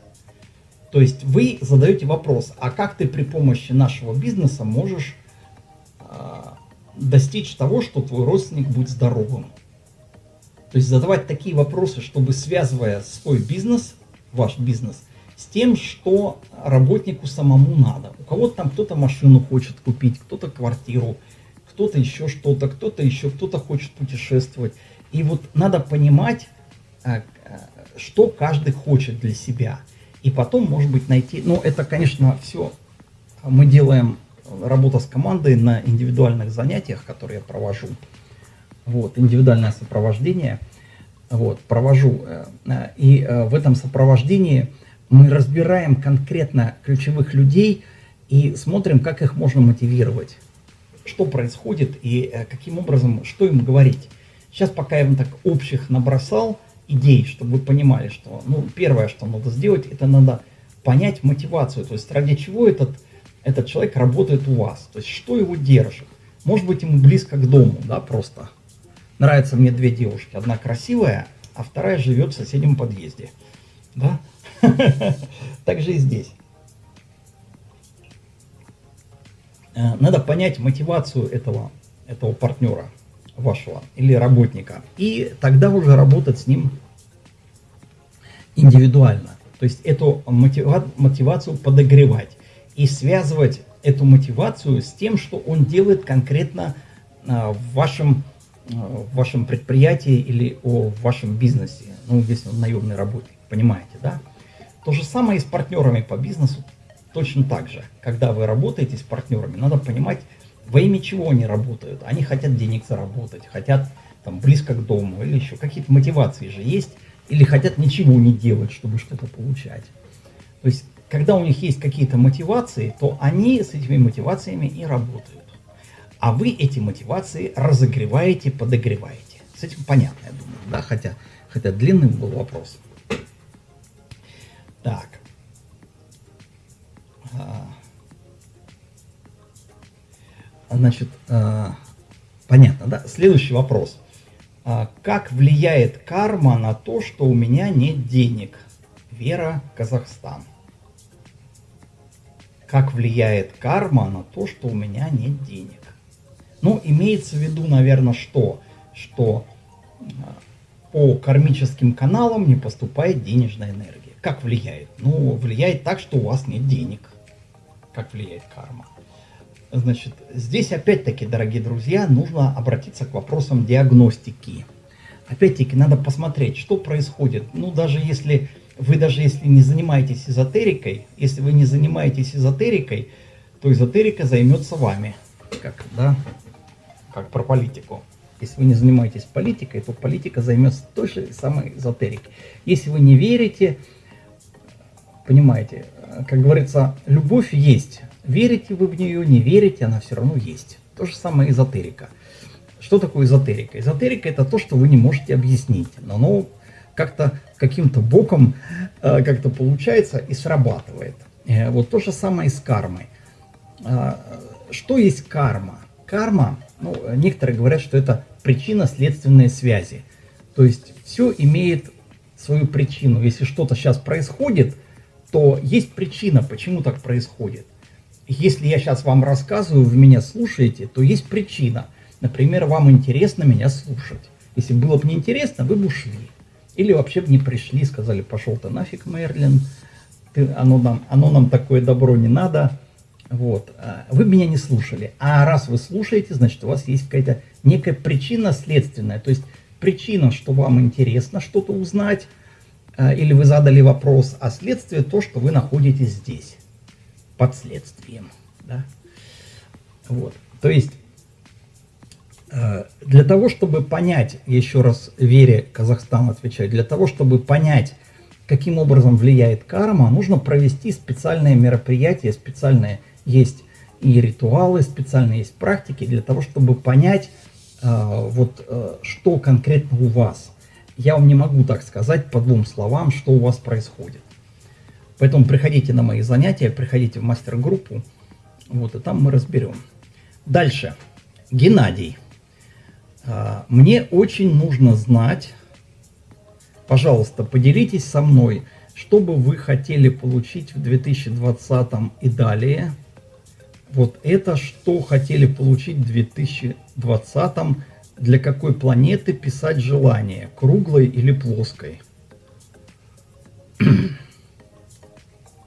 B: То есть вы задаете вопрос, а как ты при помощи нашего бизнеса можешь э, достичь того, что твой родственник будет здоровым? То есть задавать такие вопросы, чтобы связывая свой бизнес, ваш бизнес, с тем, что работнику самому надо. У кого-то там кто-то машину хочет купить, кто-то квартиру, кто-то еще что-то, кто-то еще, кто-то хочет путешествовать. И вот надо понимать, э, э, что каждый хочет для себя. И потом, может быть, найти... Ну, это, конечно, все мы делаем работа с командой на индивидуальных занятиях, которые я провожу. Вот, индивидуальное сопровождение. Вот, провожу. Э, и в этом сопровождении мы разбираем конкретно ключевых людей и смотрим, как их можно мотивировать, что происходит и э, каким образом, что им говорить. Сейчас пока я вам так общих набросал идей, чтобы вы понимали, что ну, первое, что надо сделать, это надо понять мотивацию, то есть ради чего этот, этот человек работает у вас, то есть что его держит. Может быть ему близко к дому, да, просто. Нравятся мне две девушки, одна красивая, а вторая живет в соседнем подъезде, да. Так же и здесь. Э, надо понять мотивацию этого, этого партнера вашего или работника. И тогда уже работать с ним индивидуально. То есть эту мотива мотивацию подогревать и связывать эту мотивацию с тем, что он делает конкретно а, в, вашем, а, в вашем предприятии или о, в вашем бизнесе. Ну, если он наемный работник, понимаете, да? То же самое и с партнерами по бизнесу точно так же. Когда вы работаете с партнерами, надо понимать, во имя чего они работают. Они хотят денег заработать, хотят там близко к дому или еще какие-то мотивации же есть, или хотят ничего не делать, чтобы что-то получать. То есть, когда у них есть какие-то мотивации, то они с этими мотивациями и работают. А вы эти мотивации разогреваете, подогреваете. С этим понятно, я думаю, да, хотя, хотя длинным был вопрос. Так. А. Значит, а, понятно, да? Следующий вопрос. А, как влияет карма на то, что у меня нет денег? Вера, Казахстан. Как влияет карма на то, что у меня нет денег? Ну, имеется в виду, наверное, что? Что по кармическим каналам не поступает денежная энергия. Как влияет? Ну, влияет так, что у вас нет денег. Как влияет карма? Значит, здесь опять-таки, дорогие друзья, нужно обратиться к вопросам диагностики. Опять-таки, надо посмотреть, что происходит. Ну, даже если вы даже если не занимаетесь эзотерикой, если вы не занимаетесь эзотерикой, то эзотерика займется вами. Как, да? Как про политику. Если вы не занимаетесь политикой, то политика займется той же самой эзотерикой. Если вы не верите, понимаете, как говорится, любовь есть. Верите вы в нее, не верите, она все равно есть. То же самое эзотерика. Что такое эзотерика? Эзотерика это то, что вы не можете объяснить, но оно как-то каким-то боком э, как-то получается и срабатывает. Э, вот то же самое и с кармой. Э, что есть карма? Карма, ну, некоторые говорят, что это причинно-следственные связи. То есть все имеет свою причину. Если что-то сейчас происходит, то есть причина, почему так происходит. Если я сейчас вам рассказываю, вы меня слушаете, то есть причина. Например, вам интересно меня слушать. Если было бы неинтересно, вы бы ушли. Или вообще бы не пришли, сказали, пошел ты нафиг, Мерлин, ты, оно, нам, оно нам такое добро не надо. Вот. А вы меня не слушали. А раз вы слушаете, значит, у вас есть какая-то некая причина следственная. То есть причина, что вам интересно что-то узнать, или вы задали вопрос, а следствие то, что вы находитесь здесь, под следствием. Да? Вот. То есть а, для того, чтобы понять, еще раз Вере Казахстан отвечает, для того, чтобы понять, каким образом влияет карма, нужно провести специальные мероприятия, специальные есть и ритуалы, специальные есть практики для того, чтобы понять, э, вот, э, что конкретно у вас. Я вам не могу так сказать по двум словам, что у вас происходит. Поэтому приходите на мои занятия, приходите в мастер-группу, вот, и там мы разберем. Дальше. Геннадий. Э, мне очень нужно знать, пожалуйста, поделитесь со мной, что бы вы хотели получить в 2020 и далее – вот это что хотели получить в 2020 для какой планеты писать желание, круглой или плоской? [CLEARS THROAT]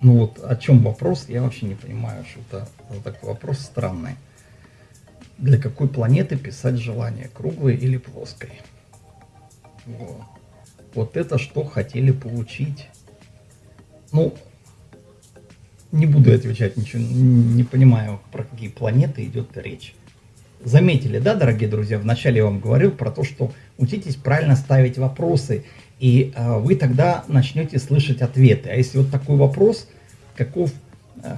B: Ну вот о чем вопрос, я вообще не понимаю, что это такой вопрос странный. Для какой планеты писать желание, круглой или плоской? Вот, вот это что хотели получить? Ну, не буду отвечать ничего, не понимаю, про какие планеты идет речь. Заметили, да, дорогие друзья, вначале я вам говорил про то, что учитесь правильно ставить вопросы, и э, вы тогда начнете слышать ответы. А если вот такой вопрос, каков, э,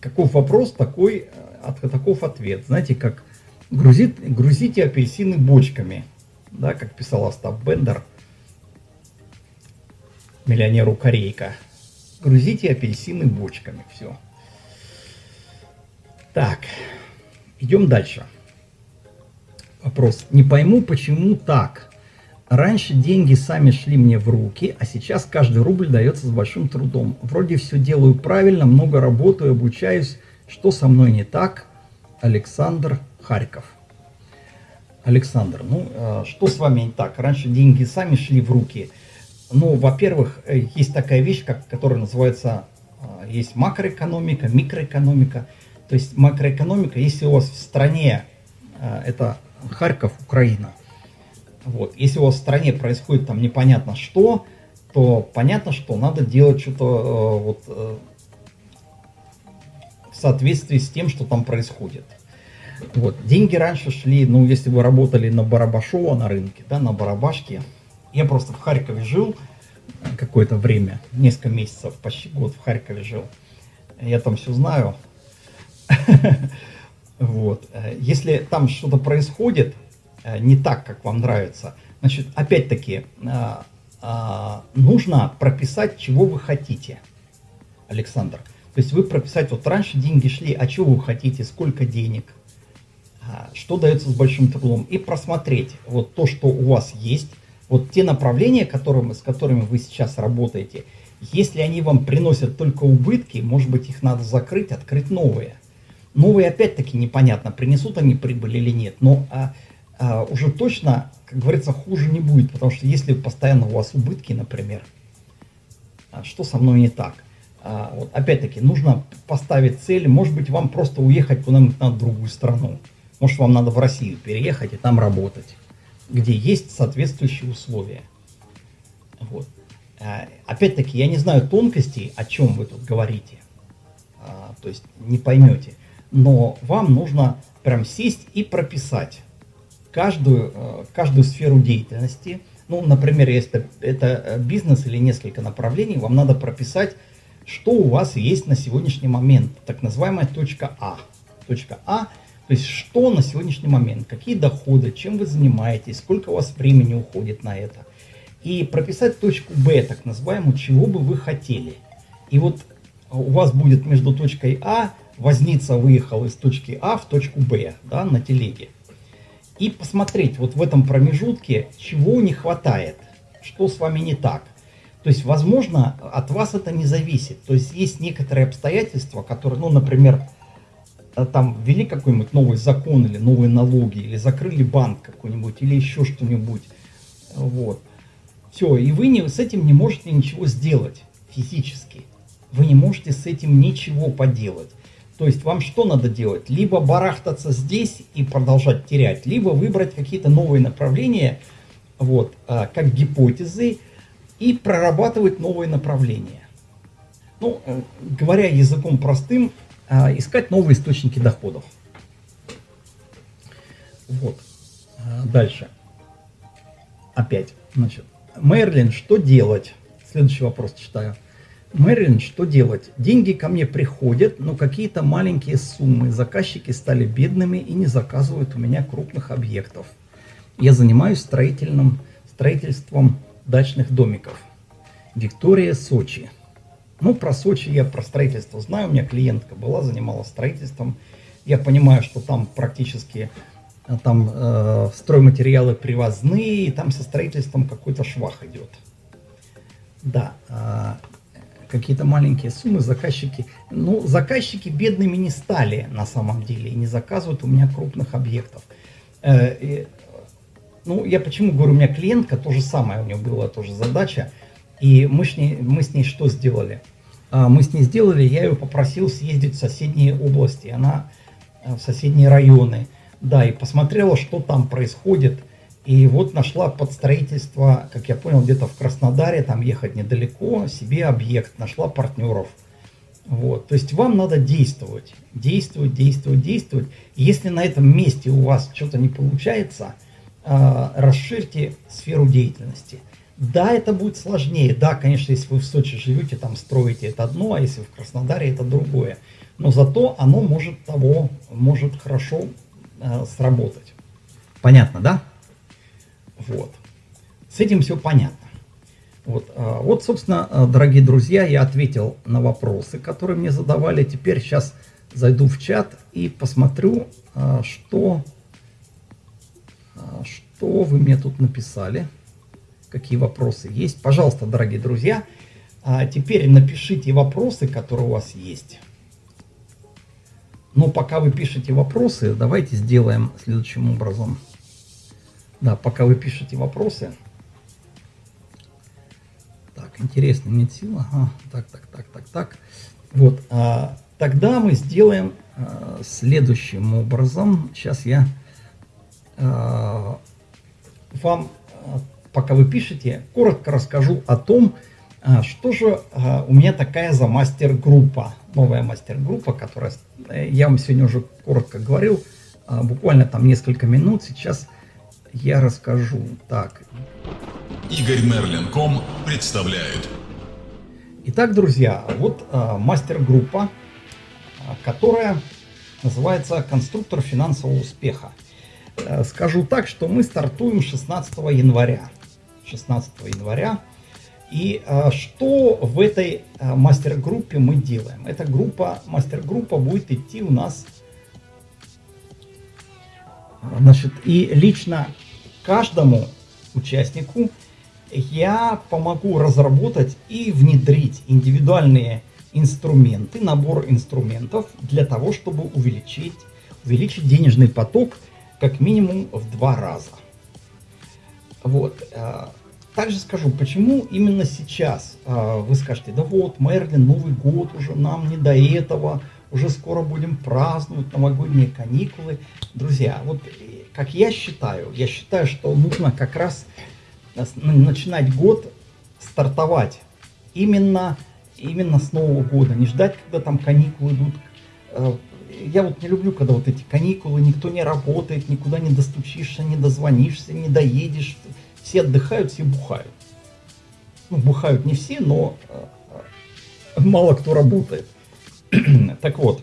B: каков вопрос, такой, от, таков ответ. Знаете, как грузит, грузите апельсины бочками, да, как писал Остап Бендер, миллионеру Корейка грузите апельсины бочками. Все. Так, идем дальше. Вопрос. Не пойму, почему так. Раньше деньги сами шли мне в руки, а сейчас каждый рубль дается с большим трудом. Вроде все делаю правильно, много работаю, обучаюсь. Что со мной не так? Александр Харьков. Александр, ну э, что с вами не так? Раньше деньги сами шли в руки, ну, во-первых, э, есть такая вещь, как, которая называется, а, есть макроэкономика, микроэкономика. То есть макроэкономика, если у вас в стране, а, это Харьков, Украина, вот, если у вас в стране происходит там непонятно что, то понятно, что надо делать что-то э, вот, э, в соответствии с тем, что там происходит. Вот. Деньги раньше шли, ну, если вы работали на Барабашово на рынке, да, на Барабашке, я просто в Харькове жил какое-то время, несколько месяцев, почти год в Харькове жил. Я там все знаю. [LAUGHS] Вот. Если там что-то происходит э, не так, как вам нравится, значит, опять-таки, э, э, нужно прописать, чего вы хотите, Александр. То есть вы прописать, вот раньше деньги шли, а чего вы хотите, сколько денег, что дается с большим трудом, и просмотреть вот то, что у вас есть, вот те направления, которым, с которыми вы сейчас работаете, если они вам приносят только убытки, может быть их надо закрыть, открыть новые. Новые опять-таки непонятно, принесут они прибыль или нет, но а, а, уже точно, как говорится, хуже не будет, потому что если постоянно у вас убытки, например, а, что со мной не так. А, вот, опять-таки, нужно поставить цель, может быть, вам просто уехать куда-нибудь на другую страну. Может, вам надо в Россию переехать и там работать, где есть соответствующие условия. Вот. А, опять-таки, я не знаю тонкостей, о чем вы тут говорите. А, то есть не поймете. Но вам нужно прям сесть и прописать каждую, э, каждую сферу деятельности. Ну, например, если это бизнес или несколько направлений, вам надо прописать, что у вас есть на сегодняшний момент. Так называемая точка А. Точка А, то есть что на сегодняшний момент, какие доходы, чем вы занимаетесь, сколько у вас времени уходит на это. И прописать точку Б, так называемую, чего бы вы хотели. И вот у вас будет между точкой А, возница выехал из точки А в точку Б, да, на телеге. И посмотреть вот в этом промежутке, чего не хватает, что с вами не так. То есть, возможно, от вас это не зависит. То есть, есть некоторые обстоятельства, которые, ну, например, э, там ввели какой-нибудь новый закон или новые налоги, или закрыли банк какой-нибудь, или еще что-нибудь. Вот. Все, и вы не, с этим не можете ничего сделать физически вы не можете с этим ничего поделать. То есть вам что надо делать? Либо барахтаться здесь и продолжать терять, либо выбрать какие-то новые направления, вот, а, как гипотезы, и прорабатывать новые направления. Ну, э, говоря языком простым, а, искать новые источники доходов. Вот. А, дальше. Опять. Значит, Мерлин, что делать? Следующий вопрос читаю. Мэрилин, что делать? Деньги ко мне приходят, но какие-то маленькие суммы. Заказчики стали бедными и не заказывают у меня крупных объектов. Я занимаюсь строительным, строительством дачных домиков. Виктория, Сочи. Ну, про Сочи я про строительство знаю. У меня клиентка была, занималась строительством. Я понимаю, что там практически э, там э, стройматериалы привозные, и там со строительством какой-то швах идет. Да, э, какие-то маленькие суммы заказчики. Ну, заказчики бедными не стали на самом деле и не заказывают у меня крупных объектов. Э, ну, я почему говорю, у меня клиентка, то же самое, у нее была тоже задача. И мы с ней, мы с ней что сделали? А, мы с ней сделали, я ее попросил съездить в соседние области, она э, в соседние районы. Да, и посмотрела, что там происходит, и вот нашла под строительство, как я понял, где-то в Краснодаре, там ехать недалеко, себе объект, нашла партнеров. Вот. То есть вам надо действовать, действовать, действовать, действовать. Если на этом месте у вас что-то не получается, э, расширьте сферу деятельности. Да, это будет сложнее. Да, конечно, если вы в Сочи живете, там строите это одно, а если в Краснодаре это другое. Но зато оно может того, может хорошо э, сработать. Понятно, да? Вот. С этим все понятно. Вот, а, вот, собственно, а, дорогие друзья, я ответил на вопросы, которые мне задавали. Теперь сейчас зайду в чат и посмотрю, а, что, что вы мне тут написали, какие вопросы есть. Пожалуйста, дорогие друзья, теперь напишите вопросы, которые у вас есть. Но пока вы пишете вопросы, давайте сделаем следующим образом. Да, пока вы пишете вопросы. Так, интересно, нет сил. Ага, так, так, так, так, так. Вот, а, тогда мы сделаем а, следующим образом. Сейчас я а, вам, а, пока вы пишете, коротко расскажу о том, а, что же а, у меня такая за мастер-группа. Новая мастер-группа, которая, э, я вам сегодня уже коротко говорил, а, буквально там несколько минут. Сейчас я расскажу. Так.
A: Игорь Мерлин.ком представляет.
B: Итак, друзья, вот а, мастер-группа, а, которая называется «Конструктор финансового успеха». А, скажу так, что мы стартуем 16 января. 16 января. И а, что в этой а, мастер-группе мы делаем? Эта группа, мастер-группа будет идти у нас Значит, и лично каждому участнику я помогу разработать и внедрить индивидуальные инструменты, набор инструментов для того, чтобы увеличить, увеличить денежный поток как минимум в два раза. Вот. Э, также скажу, почему именно сейчас а, вы скажете, да вот, Мерлин, Новый год уже, нам не до этого, уже скоро будем праздновать новогодние каникулы. Друзья, вот как я считаю, я считаю, что нужно как раз начинать год, стартовать именно, именно с Нового года, не ждать, когда там каникулы идут. Э, я вот не люблю, когда вот эти каникулы, никто не работает, никуда не достучишься, не дозвонишься, не доедешь. Все отдыхают, все бухают. Ну, бухают не все, но э, мало кто работает. [CLEARS THROAT] так вот,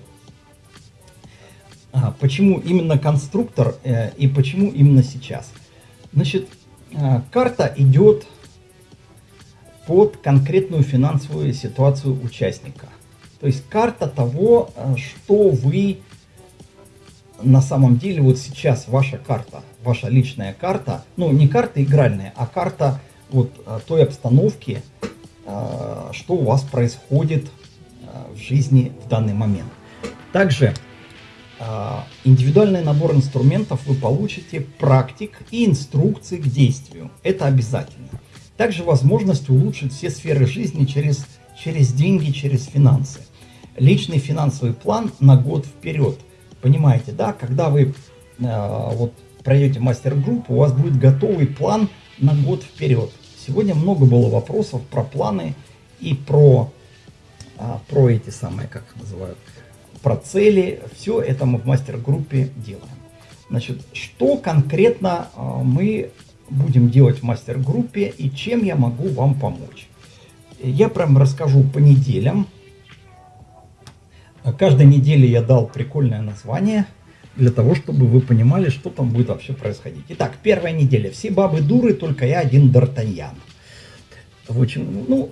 B: почему именно конструктор э, и почему именно сейчас? Значит, э, карта идет под конкретную финансовую ситуацию участника. То есть карта того, э, что вы на самом деле вот сейчас ваша карта, ваша личная карта, ну не карта игральная, а карта вот той обстановки, что у вас происходит в жизни в данный момент. Также а, индивидуальный набор инструментов вы получите практик и инструкции к действию. Это обязательно. Также возможность улучшить все сферы жизни через, через деньги, через финансы. Личный финансовый план на год вперед. Понимаете, да, когда вы э, вот пройдете мастер-группу, у вас будет готовый план на год вперед. Сегодня много было вопросов про планы и про а, про эти самые, как называют, про цели. Все это мы в мастер-группе делаем. Значит, что конкретно а, мы будем делать в мастер-группе и чем я могу вам помочь? Я прям расскажу по неделям. Каждой неделе я дал прикольное название для того, чтобы вы понимали, что там будет вообще происходить. Итак, первая неделя. Все бабы дуры, только я один Д'Артаньян. В общем, ну,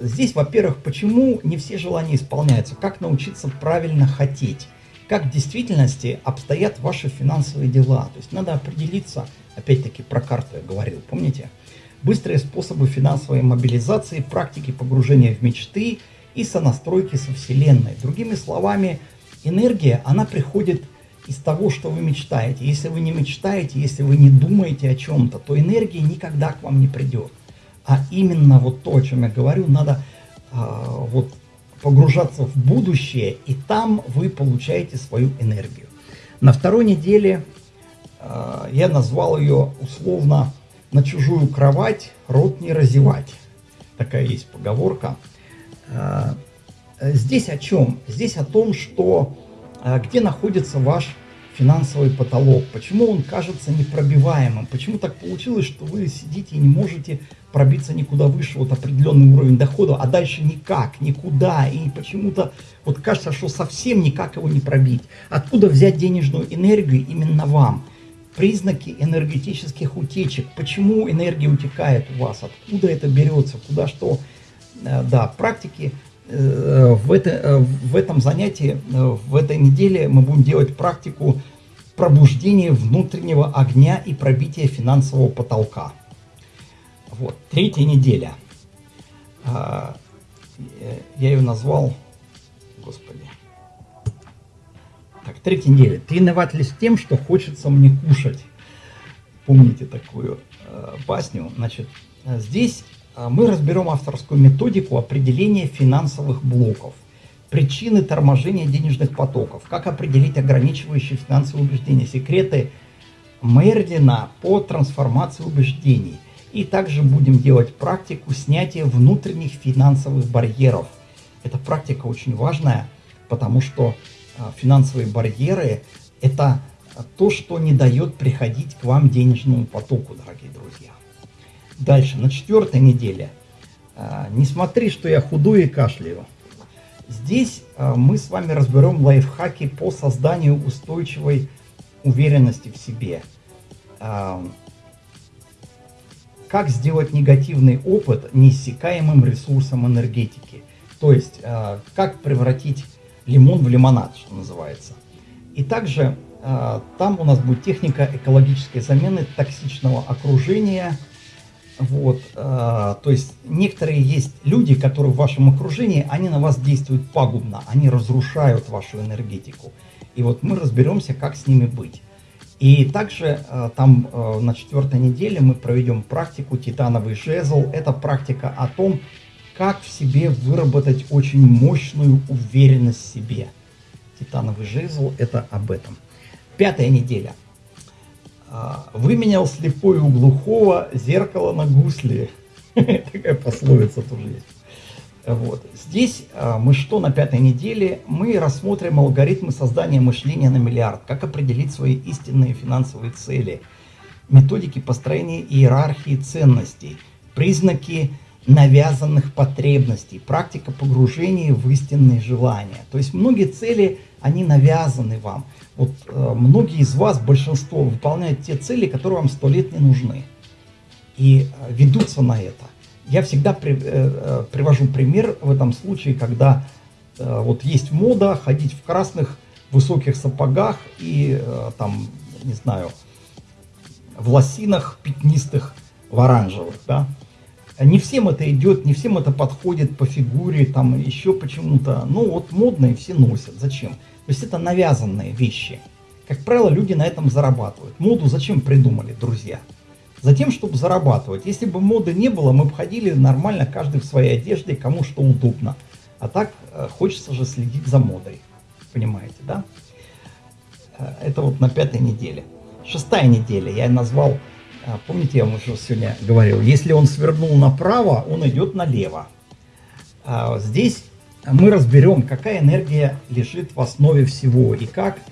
B: здесь, во-первых, почему не все желания исполняются, как научиться правильно хотеть, как в действительности обстоят ваши финансовые дела. То есть надо определиться, опять-таки про карту я говорил, помните? Быстрые способы финансовой мобилизации, практики погружения в мечты и сонастройки со Вселенной. Другими словами, энергия, она приходит из того, что вы мечтаете. Если вы не мечтаете, если вы не думаете о чем-то, то энергия никогда к вам не придет а именно вот то, о чем я говорю, надо а, вот погружаться в будущее, и там вы получаете свою энергию. На второй неделе а, я назвал ее условно «на чужую кровать рот не разевать». Такая есть поговорка. А, здесь о чем? Здесь о том, что а, где находится ваш финансовый потолок, почему он кажется непробиваемым, почему так получилось, что вы сидите и не можете пробиться никуда выше, вот определенный уровень дохода, а дальше никак, никуда, и почему-то вот кажется, что совсем никак его не пробить. Откуда взять денежную энергию именно вам? Признаки энергетических утечек, почему энергия утекает у вас, откуда это берется, куда что. Э, да, практики Э, в, это, э, в этом занятии, в этой неделе мы будем делать практику пробуждения внутреннего огня и пробития финансового потолка. Вот, третья неделя. Я ее назвал, господи. Так, третья неделя. Ты с тем, что хочется мне кушать? Помните такую э, басню? Значит, здесь а, мы разберем авторскую методику определения финансовых блоков, причины торможения денежных потоков, как определить ограничивающие финансовые убеждения, секреты Мердина по трансформации убеждений. И также будем делать практику снятия внутренних финансовых барьеров. Эта практика очень важная, потому что а, финансовые барьеры – это то, что не дает приходить к вам денежному потоку, дорогие друзья. Дальше, на четвертой неделе. А, не смотри, что я худой и кашляю. Здесь а, мы с вами разберем лайфхаки по созданию устойчивой уверенности в себе. Как сделать негативный опыт неиссякаемым ресурсом энергетики. То есть, как превратить лимон в лимонад, что называется. И также там у нас будет техника экологической замены токсичного окружения – вот, э, то есть некоторые есть люди, которые в вашем окружении, они на вас действуют пагубно, они разрушают вашу энергетику. И вот мы разберемся, как с ними быть. И также э, там э, на четвертой неделе мы проведем практику «Титановый жезл». Это практика о том, как в себе выработать очень мощную уверенность в себе. Титановый жезл – это об этом. Пятая неделя. А, Выменял слепой у глухого зеркало на гусли. [LAUGHS] Такая пословица тоже есть. Вот. Здесь а, мы что на пятой неделе? Мы рассмотрим алгоритмы создания мышления на миллиард, как определить свои истинные финансовые цели, методики построения иерархии ценностей, признаки навязанных потребностей, практика погружения в истинные желания. То есть многие цели, они навязаны вам. Вот э, многие из вас, большинство, выполняют те цели, которые вам сто лет не нужны. И э, ведутся на это. Я всегда при, э, э, привожу пример в этом случае, когда э, вот есть мода ходить в красных высоких сапогах и э, там, не знаю, в лосинах пятнистых, в оранжевых, да. Не всем это идет, не всем это подходит по фигуре, там еще почему-то. Ну вот модно и все носят. Зачем? То есть это навязанные вещи. Как правило, люди на этом зарабатывают. Моду зачем придумали, друзья? Затем, чтобы зарабатывать. Если бы моды не было, мы бы ходили нормально, каждый в своей одежде, кому что удобно. А так э, хочется же следить за модой. Понимаете, да? Э, это вот на пятой неделе. Шестая неделя я назвал, э, помните, я вам уже сегодня говорил, если он свернул направо, он идет налево. Здесь мы разберем, какая энергия лежит в основе всего и как а,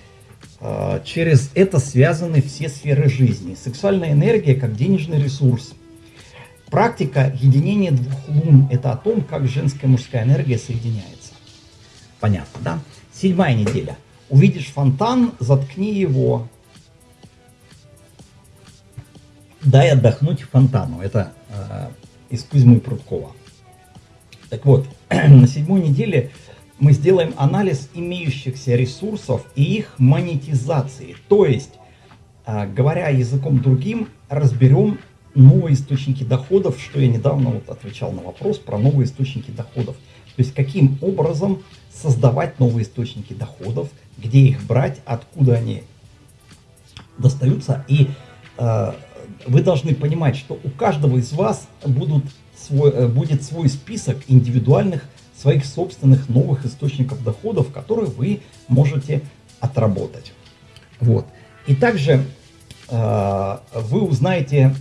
B: через это связаны все сферы жизни. Сексуальная энергия как денежный ресурс. Практика единения двух лун – это о том, как женская и мужская энергия соединяется. Понятно, да? Седьмая неделя. Увидишь фонтан, заткни его. Дай отдохнуть фонтану. Это э, из Кузьмы Прудкова. Так вот, [CLEARS THROAT] на седьмой неделе мы сделаем анализ имеющихся ресурсов и их монетизации. То есть, а, говоря языком другим, разберем новые источники доходов, что я недавно вот отвечал на вопрос про новые источники доходов. То есть, каким образом создавать новые источники доходов, где их брать, откуда они достаются. И э, вы должны понимать, что у каждого из вас будут свой, э, будет свой список индивидуальных своих собственных новых источников доходов, которые вы можете отработать. Вот. И также э, вы узнаете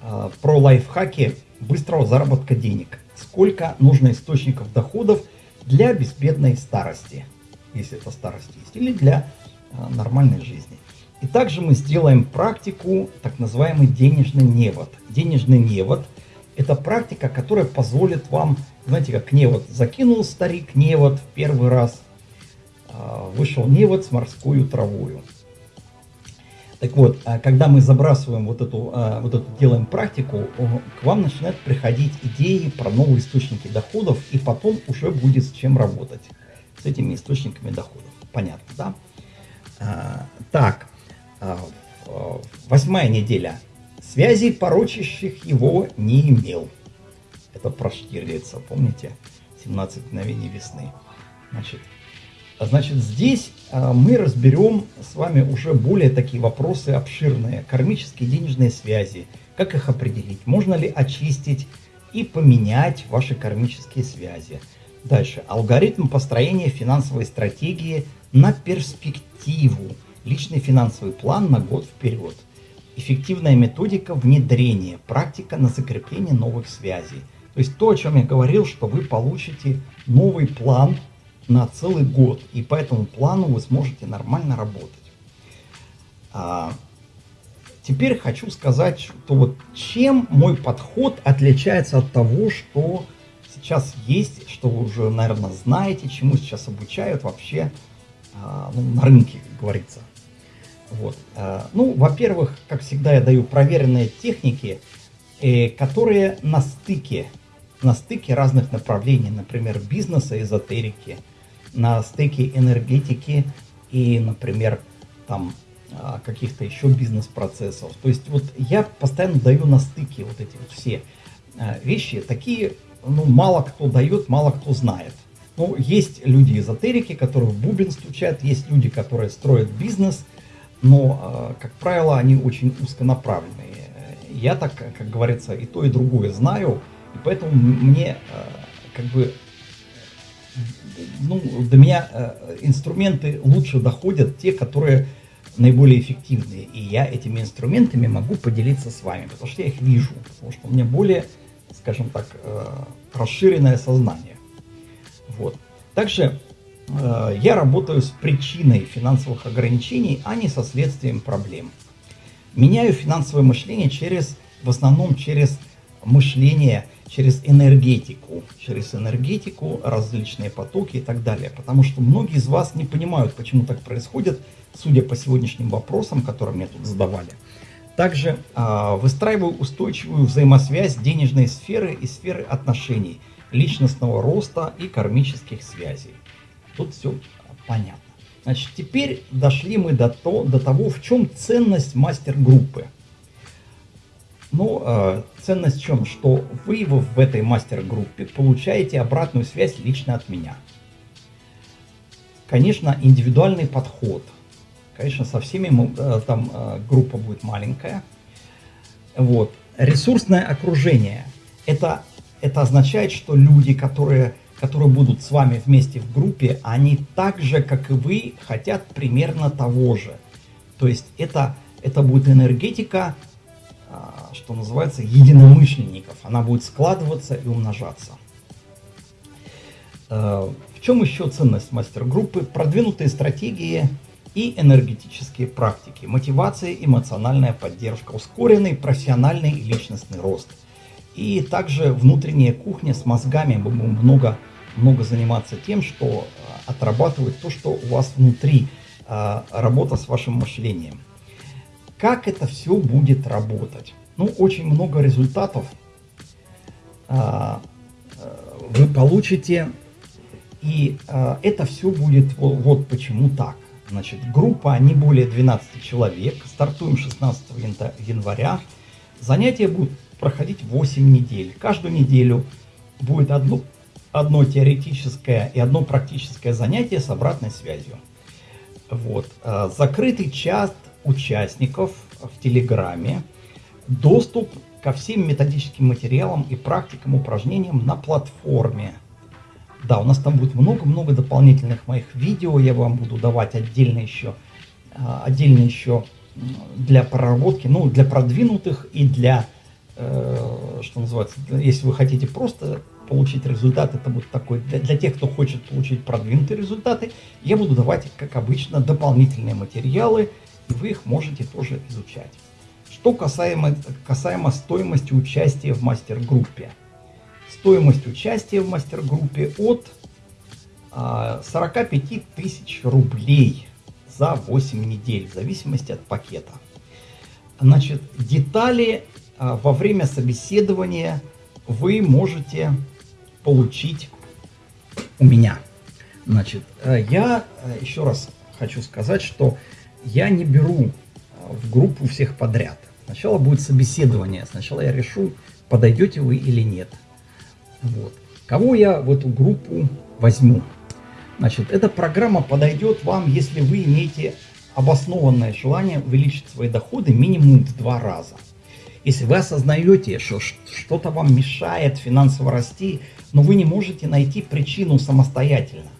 B: э, про лайфхаки быстрого заработка денег. Сколько нужно источников доходов для безбедной старости, если это старость есть, или для э, нормальной жизни. И также мы сделаем практику, так называемый денежный невод. Денежный невод – это практика, которая позволит вам, знаете, как невод закинул старик невод в первый раз, а, вышел невод с морскую травою. Так вот, а когда мы забрасываем вот эту, а, вот эту делаем практику, к вам начинают приходить идеи про новые источники доходов, и потом уже будет с чем работать, с этими источниками доходов. Понятно, да? Так, восьмая неделя – Связей, порочащих его, не имел. Это про Штирлица, помните? 17 мгновений весны. Значит, а значит здесь а, мы разберем с вами уже более такие вопросы обширные. Кармические денежные связи. Как их определить? Можно ли очистить и поменять ваши кармические связи? Дальше. Алгоритм построения финансовой стратегии на перспективу. Личный финансовый план на год вперед эффективная методика внедрения, практика на закрепление новых связей. То есть то, о чем я говорил, что вы получите новый план на целый год, и по этому плану вы сможете нормально работать. А, теперь хочу сказать, что вот чем мой подход отличается от того, что сейчас есть, что вы уже, наверное, знаете, чему сейчас обучают вообще а, ну, на рынке, как говорится. Вот. А, ну, во-первых, как всегда, я даю проверенные техники, э, которые на стыке, на стыке разных направлений, например, бизнеса, эзотерики, на стыке энергетики и, например, там а, каких-то еще бизнес-процессов. То есть вот я постоянно даю на стыке вот эти вот все а, вещи, такие, ну, мало кто дает, мало кто знает. Ну, есть люди эзотерики, которые в бубен стучат, есть люди, которые строят бизнес – но, как правило, они очень узконаправленные. Я так, как говорится, и то, и другое знаю, и поэтому мне как бы ну, до меня инструменты лучше доходят те, которые наиболее эффективные. И я этими инструментами могу поделиться с вами, потому что я их вижу, потому что у меня более, скажем так, расширенное сознание. Вот. Также я работаю с причиной финансовых ограничений, а не со следствием проблем. Меняю финансовое мышление через, в основном через мышление, через энергетику, через энергетику, различные потоки и так далее. Потому что многие из вас не понимают, почему так происходит, судя по сегодняшним вопросам, которые мне тут задавали. Также э, выстраиваю устойчивую взаимосвязь денежной сферы и сферы отношений, личностного роста и кармических связей. Тут все понятно. Значит, теперь дошли мы до, то, до того, в чем ценность мастер-группы. Ну, э, ценность в чем? Что вы в этой мастер-группе получаете обратную связь лично от меня. Конечно, индивидуальный подход – Конечно, со всеми мы, э, там э, группа будет маленькая. Вот. Ресурсное окружение. Это, это означает, что люди, которые, которые будут с вами вместе в группе, они так же, как и вы, хотят примерно того же. То есть это, это будет энергетика, а, что называется, единомышленников. Она будет складываться и умножаться. Э, в чем еще ценность мастер-группы? Продвинутые стратегии – и энергетические практики, мотивация, эмоциональная поддержка, ускоренный профессиональный и личностный рост. И также внутренняя кухня с мозгами. Много, много заниматься тем, что э, отрабатывает то, что у вас внутри, э, работа с вашим мышлением. Как это все будет работать? Ну, очень много результатов э, вы получите, и это все будет вот, вот почему так. Значит, группа не более 12 человек. Стартуем 16 января. Занятия будут проходить 8 недель. Каждую неделю будет одно, одно теоретическое и одно практическое занятие с обратной связью. Вот. А, закрытый чат участников в Телеграме. Доступ ко всем методическим материалам и практикам, упражнениям на платформе да, у нас там будет много-много дополнительных моих видео, я вам буду давать отдельно еще, а, отдельно еще для проработки, ну, для продвинутых и для, э, что называется, если вы хотите просто получить результат, это будет такой, для, для тех, кто хочет получить продвинутые результаты, я буду давать, как обычно, дополнительные материалы, и вы их можете тоже изучать. Что касаемо, касаемо стоимости участия в мастер-группе – стоимость участия в мастер-группе от 45 а, тысяч рублей за 8 недель, в зависимости от пакета. Значит, детали а, во время собеседования вы можете получить у меня. Значит, э, я э, еще раз хочу сказать, что я не беру э, в группу всех подряд. Сначала будет собеседование, сначала я решу, подойдете вы или нет. Вот. Кого я в эту группу возьму? Значит, эта программа подойдет вам, если вы имеете обоснованное желание увеличить свои доходы минимум в два раза. Если вы осознаете, что что-то вам мешает финансово расти, но вы не можете найти причину самостоятельно.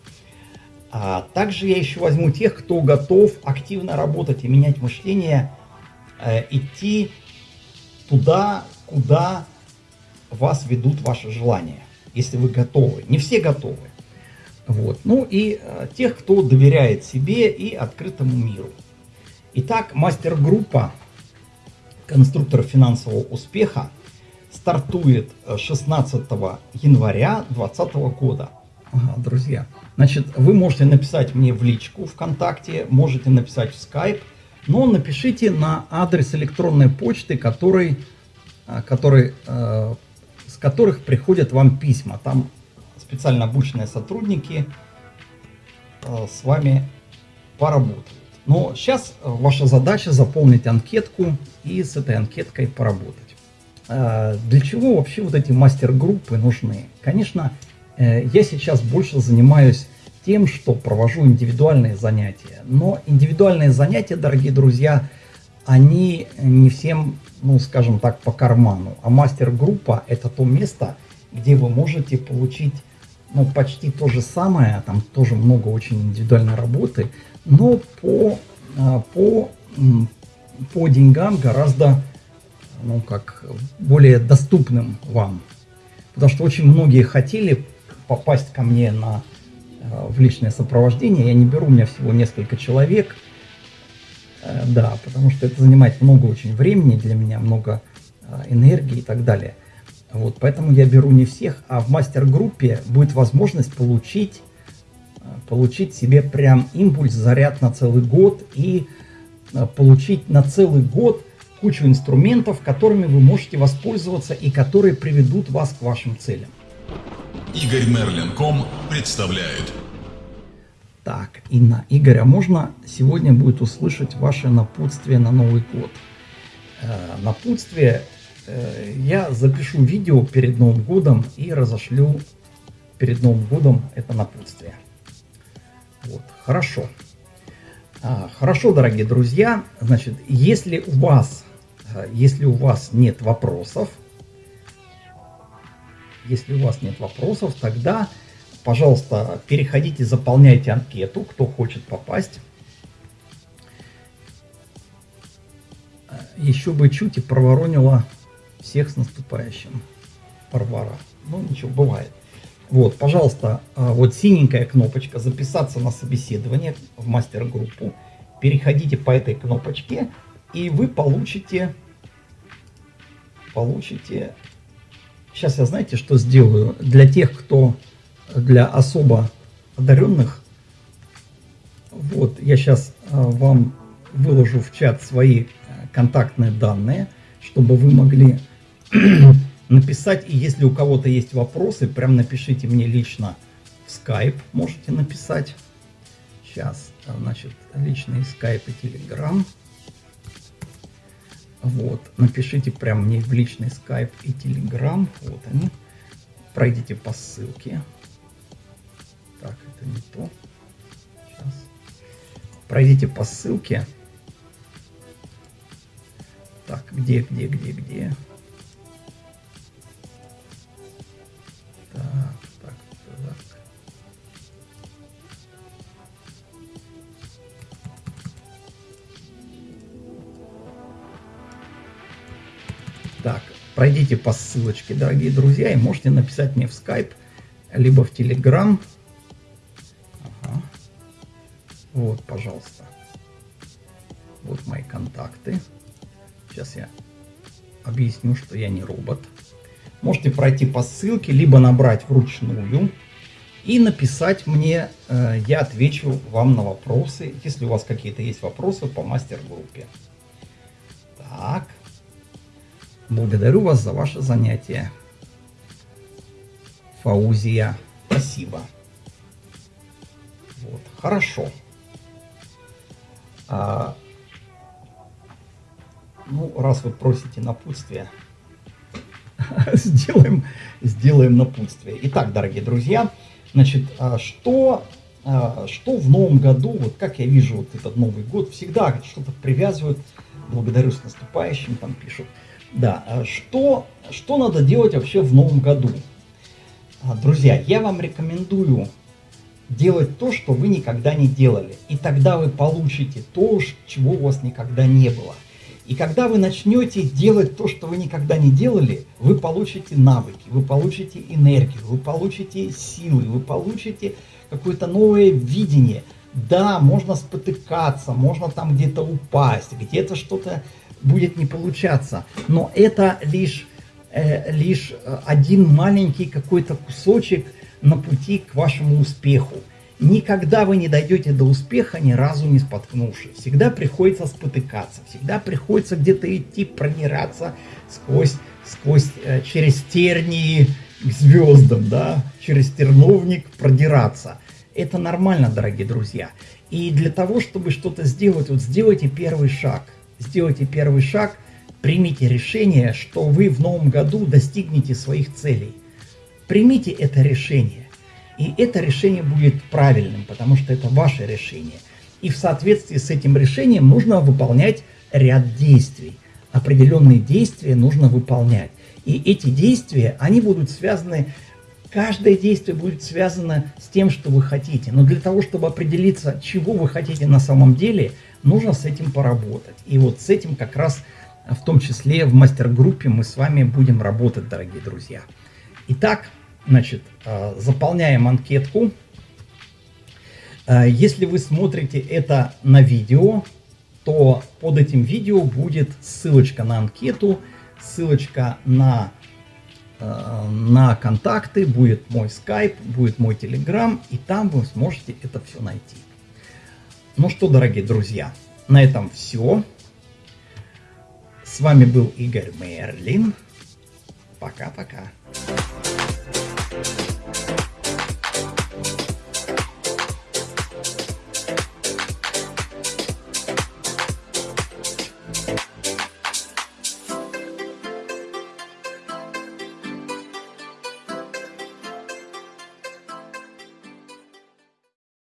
B: А также я еще возьму тех, кто готов активно работать и менять мышление, э, идти туда, куда вас ведут ваши желания, если вы готовы. Не все готовы. Вот. Ну и э, тех, кто доверяет себе и открытому миру. Итак, мастер-группа конструкторов финансового успеха стартует 16 э, января 2020 года. Ага, друзья, значит, вы можете написать мне в личку ВКонтакте, можете написать в Skype, но напишите на адрес электронной почты, который, э, который э, которых приходят вам письма. Там специально обученные сотрудники э, с вами поработают. Но сейчас э, ваша задача заполнить анкетку и с этой анкеткой поработать. Э, для чего вообще вот эти мастер-группы нужны? Конечно, я сейчас больше занимаюсь тем, что провожу индивидуальные занятия. Но индивидуальные занятия, дорогие друзья, они не всем, ну скажем так, по карману. А мастер-группа это то место, где вы можете получить ну, почти то же самое, там тоже много очень индивидуальной работы, но по, а, по, по деньгам гораздо, ну, как, более доступным вам. Потому что очень многие хотели попасть ко мне на, а, в личное сопровождение. Я не беру, у меня всего несколько человек. Э, да, потому что это занимает много очень времени для меня, много а, энергии и так далее. Вот, поэтому я беру не всех, а в мастер-группе будет возможность получить, э, получить себе прям импульс, заряд на целый год и э, получить на целый год кучу инструментов, которыми вы можете воспользоваться и которые приведут вас к вашим целям.
A: Игорь Мерлин.ком представляет.
B: Так, Инна, Игорь, а можно сегодня будет услышать ваше напутствие на Новый год? Э, напутствие Э, я запишу видео перед Новым годом и разошлю перед Новым годом это напутствие. Вот, хорошо. А, хорошо, дорогие друзья. Значит, если у вас, если у вас нет вопросов, если у вас нет вопросов, тогда, пожалуйста, переходите, заполняйте анкету, кто хочет попасть. Э, еще бы чуть и проворонила всех с наступающим, Варвара. Ну, ничего, бывает. Вот, пожалуйста, а, вот синенькая кнопочка «Записаться на собеседование» в мастер-группу. Переходите по этой кнопочке, и вы получите... Получите... Сейчас я, знаете, что сделаю? Для тех, кто... Для особо одаренных, вот, я сейчас а, вам выложу в чат свои а, контактные данные, чтобы вы могли [CLEARS THROAT] написать, и если у кого-то есть вопросы, прям напишите мне лично в Skype, можете написать. Сейчас, значит, личный Skype и Telegram. Вот, напишите прям мне в личный Skype и Telegram, вот они. Пройдите по ссылке. Так, это не то. Сейчас. Пройдите по ссылке. Так, где, где, где, где? Пройдите по ссылочке, дорогие друзья, и можете написать мне в Skype, либо в Telegram. Ага. Вот, пожалуйста. Вот мои контакты. Сейчас я объясню, что я не робот. Можете пройти по ссылке, либо набрать вручную и написать мне, э, я отвечу вам на вопросы, если у вас какие-то есть вопросы по мастер-группе. Так. Благодарю вас за ваше занятие. Фаузия. Спасибо. Вот, хорошо. А, ну, раз вы просите напутствие, [LAUGHS] сделаем, сделаем напутствие. Итак, дорогие друзья, значит, а что, а, что в новом году, вот как я вижу вот этот Новый год, всегда что-то привязывают, благодарю с наступающим, там пишут, да, а что, что надо делать вообще в новом году? А, друзья, я вам рекомендую делать то, что вы никогда не делали. И тогда вы получите то, чего у вас никогда не было. И когда вы начнете делать то, что вы никогда не делали, вы получите навыки, вы получите энергию, вы получите силы, вы получите какое-то новое видение. Да, можно спотыкаться, можно там где-то упасть, где-то что-то будет не получаться. Но это лишь, э, лишь один маленький какой-то кусочек на пути к вашему успеху. Никогда вы не дойдете до успеха, ни разу не споткнувшись. Всегда приходится спотыкаться, всегда приходится где-то идти, пронираться сквозь, сквозь, э, через тернии к звездам, да, через терновник продираться. Это нормально, дорогие друзья. И для того, чтобы что-то сделать, вот сделайте первый шаг – сделайте первый шаг, примите решение, что вы в новом году достигнете своих целей. Примите это решение. И это решение будет правильным, потому что это ваше решение. И в соответствии с этим решением нужно выполнять ряд действий. Определенные действия нужно выполнять. И эти действия, они будут связаны, каждое действие будет связано с тем, что вы хотите. Но для того, чтобы определиться, чего вы хотите на самом деле, нужно с этим поработать. И вот с этим как раз в том числе в мастер-группе мы с вами будем работать, дорогие друзья. Итак, значит, э, заполняем анкетку. Э, если вы смотрите это на видео, то под этим видео будет ссылочка на анкету, ссылочка на, на контакты, будет мой скайп, будет мой телеграм, и там вы сможете это все найти. Ну что, дорогие друзья, на этом все. С вами был Игорь Мерлин. Пока-пока.